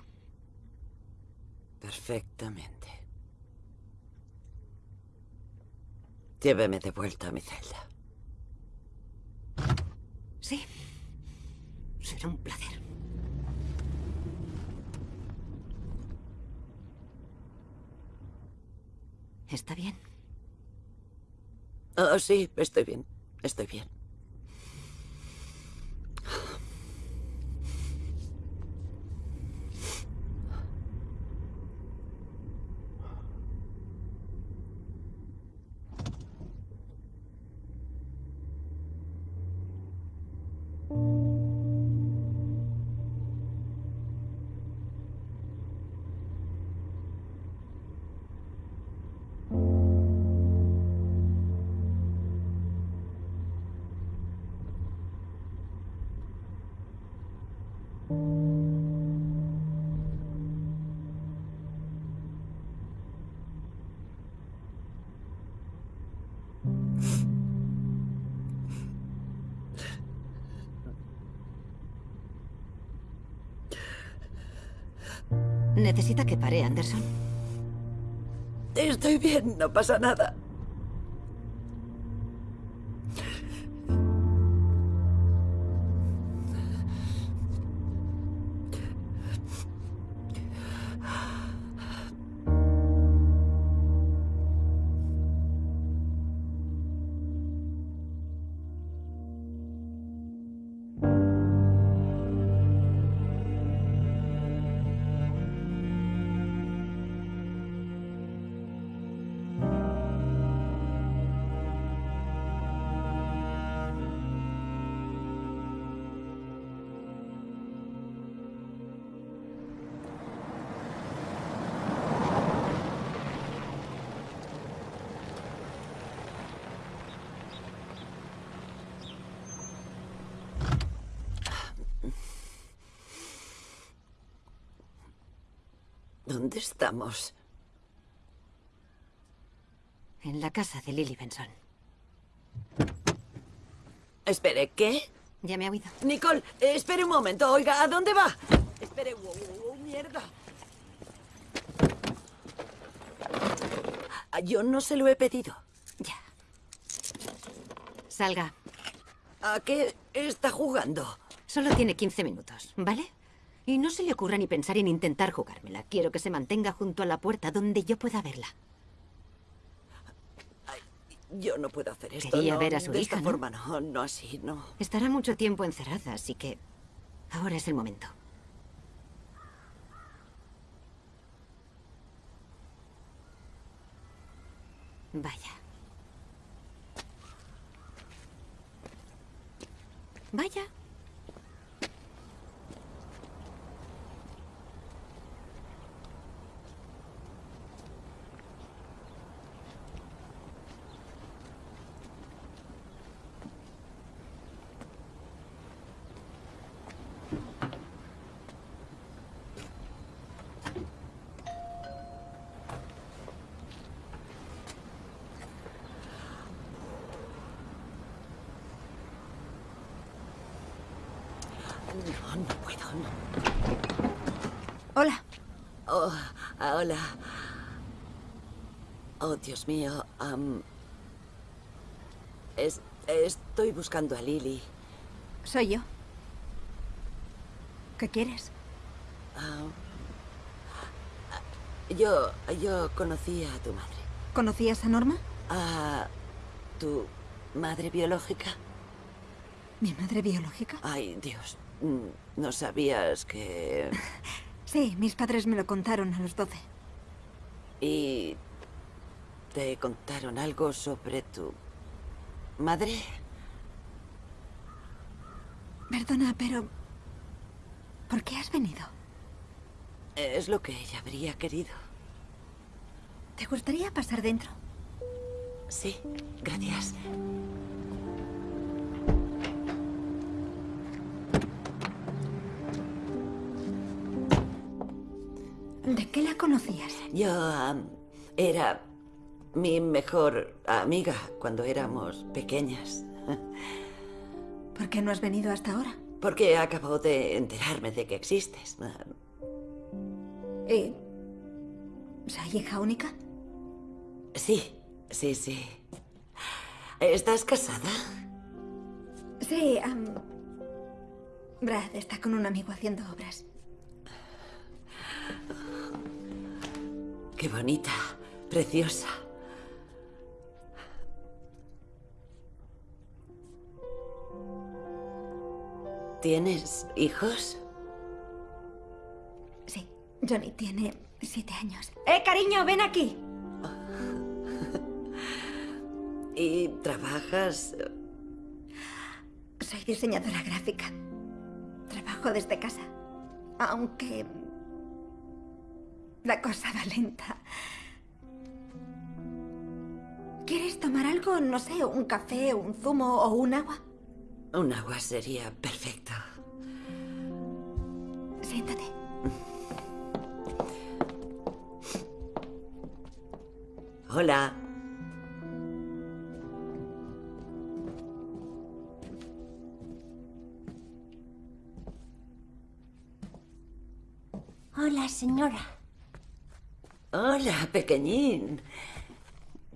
Perfectamente. Lléveme de vuelta a mi celda. Sí. Será un placer. ¿Está bien? Oh, sí, estoy bien. Estoy bien. ¿Necesita que pare, Anderson? Estoy bien, no pasa nada. ¿Dónde estamos? En la casa de Lily Benson. Espere, ¿qué? Ya me ha oído. Nicole, eh, espere un momento. Oiga, ¿a dónde va? Espere, wow, wow, wow, mierda. Ah, Yo no se lo he pedido. Salga. ¿A qué está jugando? Solo tiene 15 minutos, ¿vale? Y no se le ocurra ni pensar en intentar jugármela. Quiero que se mantenga junto a la puerta donde yo pueda verla. Yo no puedo hacer esto. Quería no, ver a su de hija, esta ¿no? forma no, no así, no. Estará mucho tiempo encerrada, así que Ahora es el momento. Vaya. Vaya. No, no puedo, no. Hola. Oh, ah, hola. Oh, Dios mío. es- estoy buscando a Lily. Soy yo. ¿Qué quieres? Ah, yo, yo conocí a tu madre. ¿Conocías a Norma? ¿A tu madre biológica? ¿Mi madre biológica? Ay, Dios. mm, No sabías que... Sí, mis padres me lo contaron a los 12. ¿Y te contaron algo sobre tu madre? Perdona, pero... ¿Por qué has venido? Es lo que ella habría querido. ¿Te gustaría pasar dentro? Sí, gracias. ¿De qué la conocías? Yo am, era mi mejor amiga cuando éramos pequeñas. ¿Por qué no has venido hasta ahora? Porque acabo de enterarme de que existes. ¿Y... ¿Soy hija única? Sí, sí, sí. ¿Estás casada? Sí, am, Brad está con un amigo haciendo obras. Qué bonita, preciosa. ¿Tienes hijos? Sí, Johnny tiene siete años. ¡Eh, cariño, ven aquí! ¿Y trabajas? Soy diseñadora gráfica. Trabajo desde casa. Aunque... La cosa va lenta. ¿Quieres tomar algo? No sé, un café, un zumo o un agua. Un agua sería perfecto. Siéntate. Hola. Hola, señora. Hola, pequeñín.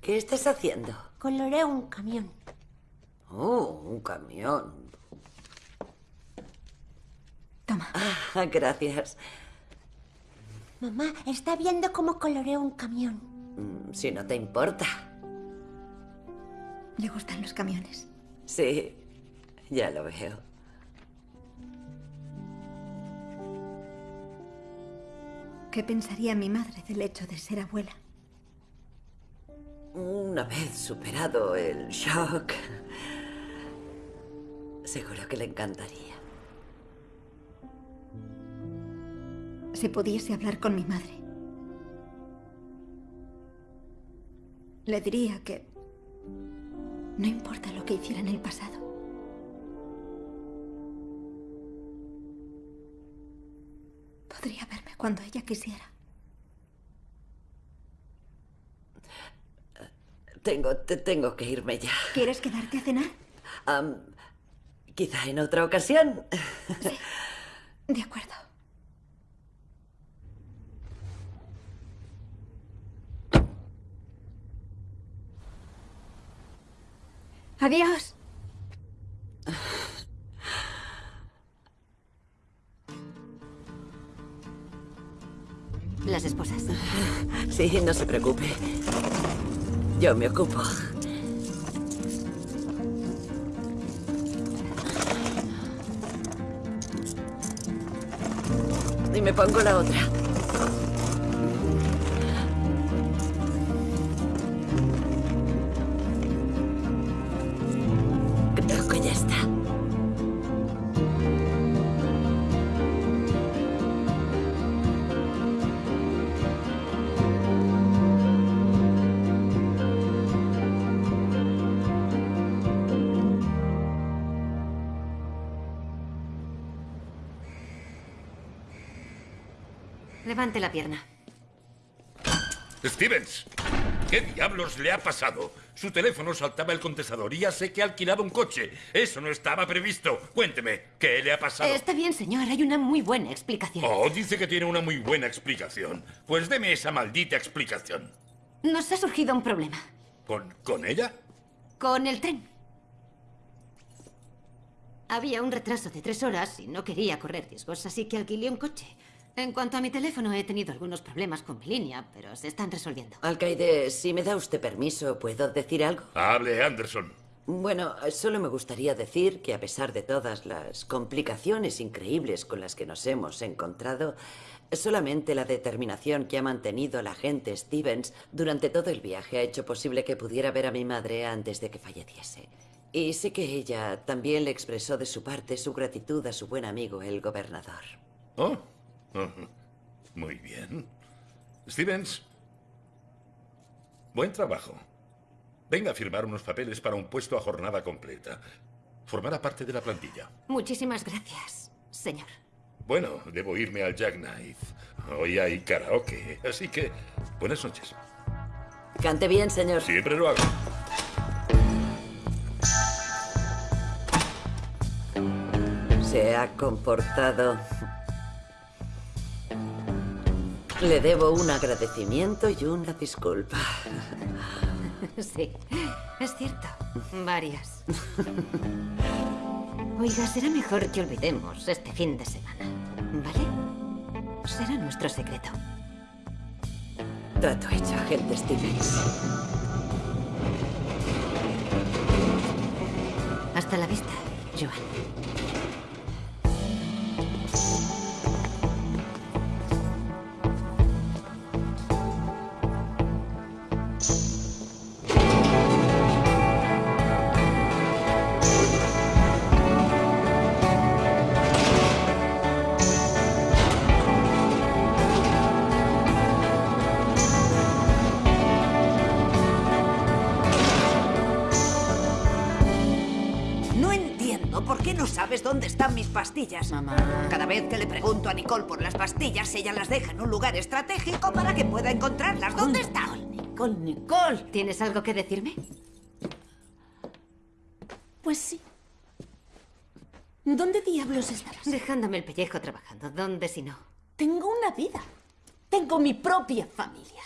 ¿Qué estás haciendo? Coloreo un camión. Oh, un camión. Toma. Ah, gracias. Mamá, está viendo cómo coloreo un camión. Mm, Si no te importa. Le gustan los camiones. Sí, ya lo veo. ¿Qué pensaría mi madre del hecho de ser abuela? Una vez superado el shock, seguro que le encantaría. Si pudiese hablar con mi madre, le diría que no importa lo que hiciera en el pasado. Podría verme cuando ella quisiera. Tengo, te tengo que irme ya. ¿Quieres quedarte a cenar? Quizá en otra ocasión. De acuerdo. Adiós. las esposas. Sí, no se preocupe. Yo me ocupo. Y me pongo la otra. La pierna. Stevens, ¿qué diablos le ha pasado? Su teléfono saltaba el contestador y ya sé que ha alquilado un coche. Eso no estaba previsto. Cuénteme, ¿qué le ha pasado? Está bien, señor. Hay una muy buena explicación. Oh, dice que tiene una muy buena explicación. Pues deme esa maldita explicación. Nos ha surgido un problema. ¿Con, con ella? Con el tren. Había un retraso de tres horas y no quería correr riesgos, así que alquilé un coche. En cuanto a mi teléfono, he tenido algunos problemas con mi línea, pero se están resolviendo. Alcaide, si me da usted permiso, ¿puedo decir algo? Hable, Anderson. Bueno, solo me gustaría decir que a pesar de todas las complicaciones increíbles con las que nos hemos encontrado, solamente la determinación que ha mantenido la agente Stevens durante todo el viaje ha hecho posible que pudiera ver a mi madre antes de que falleciese. Y sé que ella también le expresó de su parte su gratitud a su buen amigo, el gobernador. Oh. Muy bien. Stevens, buen trabajo. Venga a firmar unos papeles para un puesto a jornada completa. Formará parte de la plantilla. Muchísimas gracias, señor. Bueno, debo irme al Jackknife. Hoy hay karaoke, así que buenas noches. Cante bien, señor. Siempre lo hago. Se ha comportado... Le debo un agradecimiento y una disculpa. Sí, es cierto. Varias. Oiga, será mejor que olvidemos este fin de semana. ¿Vale? Será nuestro secreto. Trato hecho, agente Stevens. Hasta la vista, Joan. Dónde están mis pastillas. Mamá. Cada vez que le pregunto a Nicole por las pastillas, ella las deja en un lugar estratégico para que pueda encontrarlas. ¿Dónde están? Nicole, Nicole. ¿Tienes algo que decirme? Pues sí. ¿Dónde diablos estabas? Dejándome el pellejo trabajando. ¿Dónde si no? Tengo una vida. Tengo mi propia familia.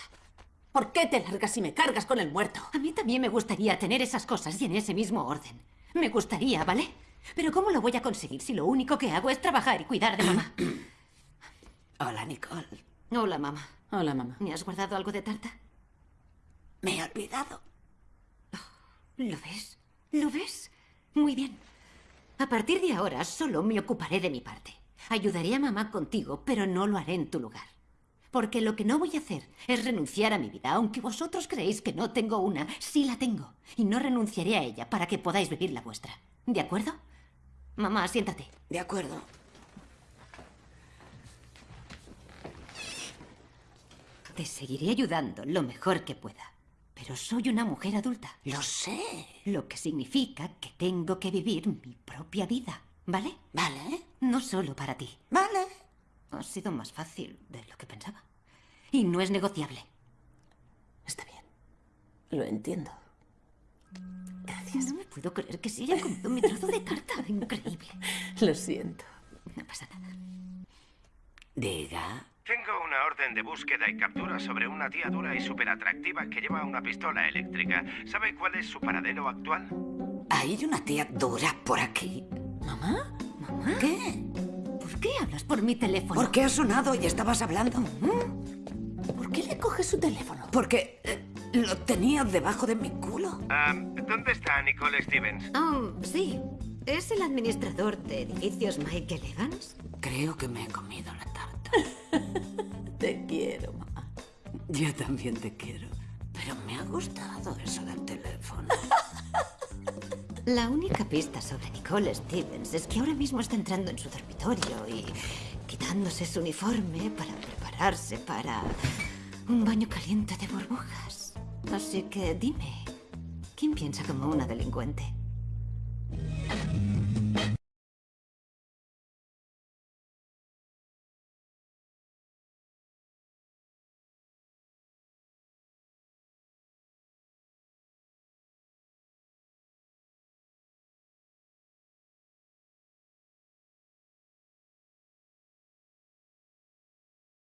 ¿Por qué te largas y me cargas con el muerto? A mí también me gustaría tener esas cosas y en ese mismo orden. Me gustaría, ¿vale? Pero ¿cómo lo voy a conseguir si lo único que hago es trabajar y cuidar de mamá? Hola, Nicole. Hola, mamá. Hola, mamá. ¿Me has guardado algo de tarta? Me he olvidado. ¿Lo ves? ¿Lo ves? Muy bien. A partir de ahora solo me ocuparé de mi parte. Ayudaré a mamá contigo, pero no lo haré en tu lugar. Porque lo que no voy a hacer es renunciar a mi vida, aunque vosotros creéis que no tengo una, sí la tengo. Y no renunciaré a ella para que podáis vivir la vuestra. ¿De acuerdo? Mamá, siéntate. De acuerdo. Te seguiré ayudando lo mejor que pueda. Pero soy una mujer adulta. Lo sé. Lo que significa que tengo que vivir mi propia vida. ¿Vale? Vale. No solo para ti. Vale. Ha sido más fácil de lo que pensaba. Y no es negociable. Está bien. Lo entiendo. Gracias. No me puedo creer que se haya comido mi trozo de tarta. Increíble. Lo siento. No pasa nada. Diga. Tengo una orden de búsqueda y captura sobre una tía dura y súper atractiva que lleva una pistola eléctrica. ¿Sabe cuál es su paradero actual? Hay una tía dura por aquí. ¿Mamá? ¿Mamá? ¿Qué? ¿Por qué hablas por mi teléfono? ¿Por qué ha sonado y estabas hablando? ¿Por qué le coges su teléfono? Porque eh, lo tenía debajo de mi culo. ¿Dónde está Nicole Stevens? Oh, sí. ¿Es el administrador de edificios Michael Evans? Creo que me he comido la tarta. Yo también te quiero. Pero me ha gustado eso del teléfono. La única pista sobre Nicole Stevens es que ahora mismo está entrando en su dormitorio y quitándose su uniforme para prepararse para un baño caliente de burbujas. Así que dime, ¿quién piensa como una delincuente?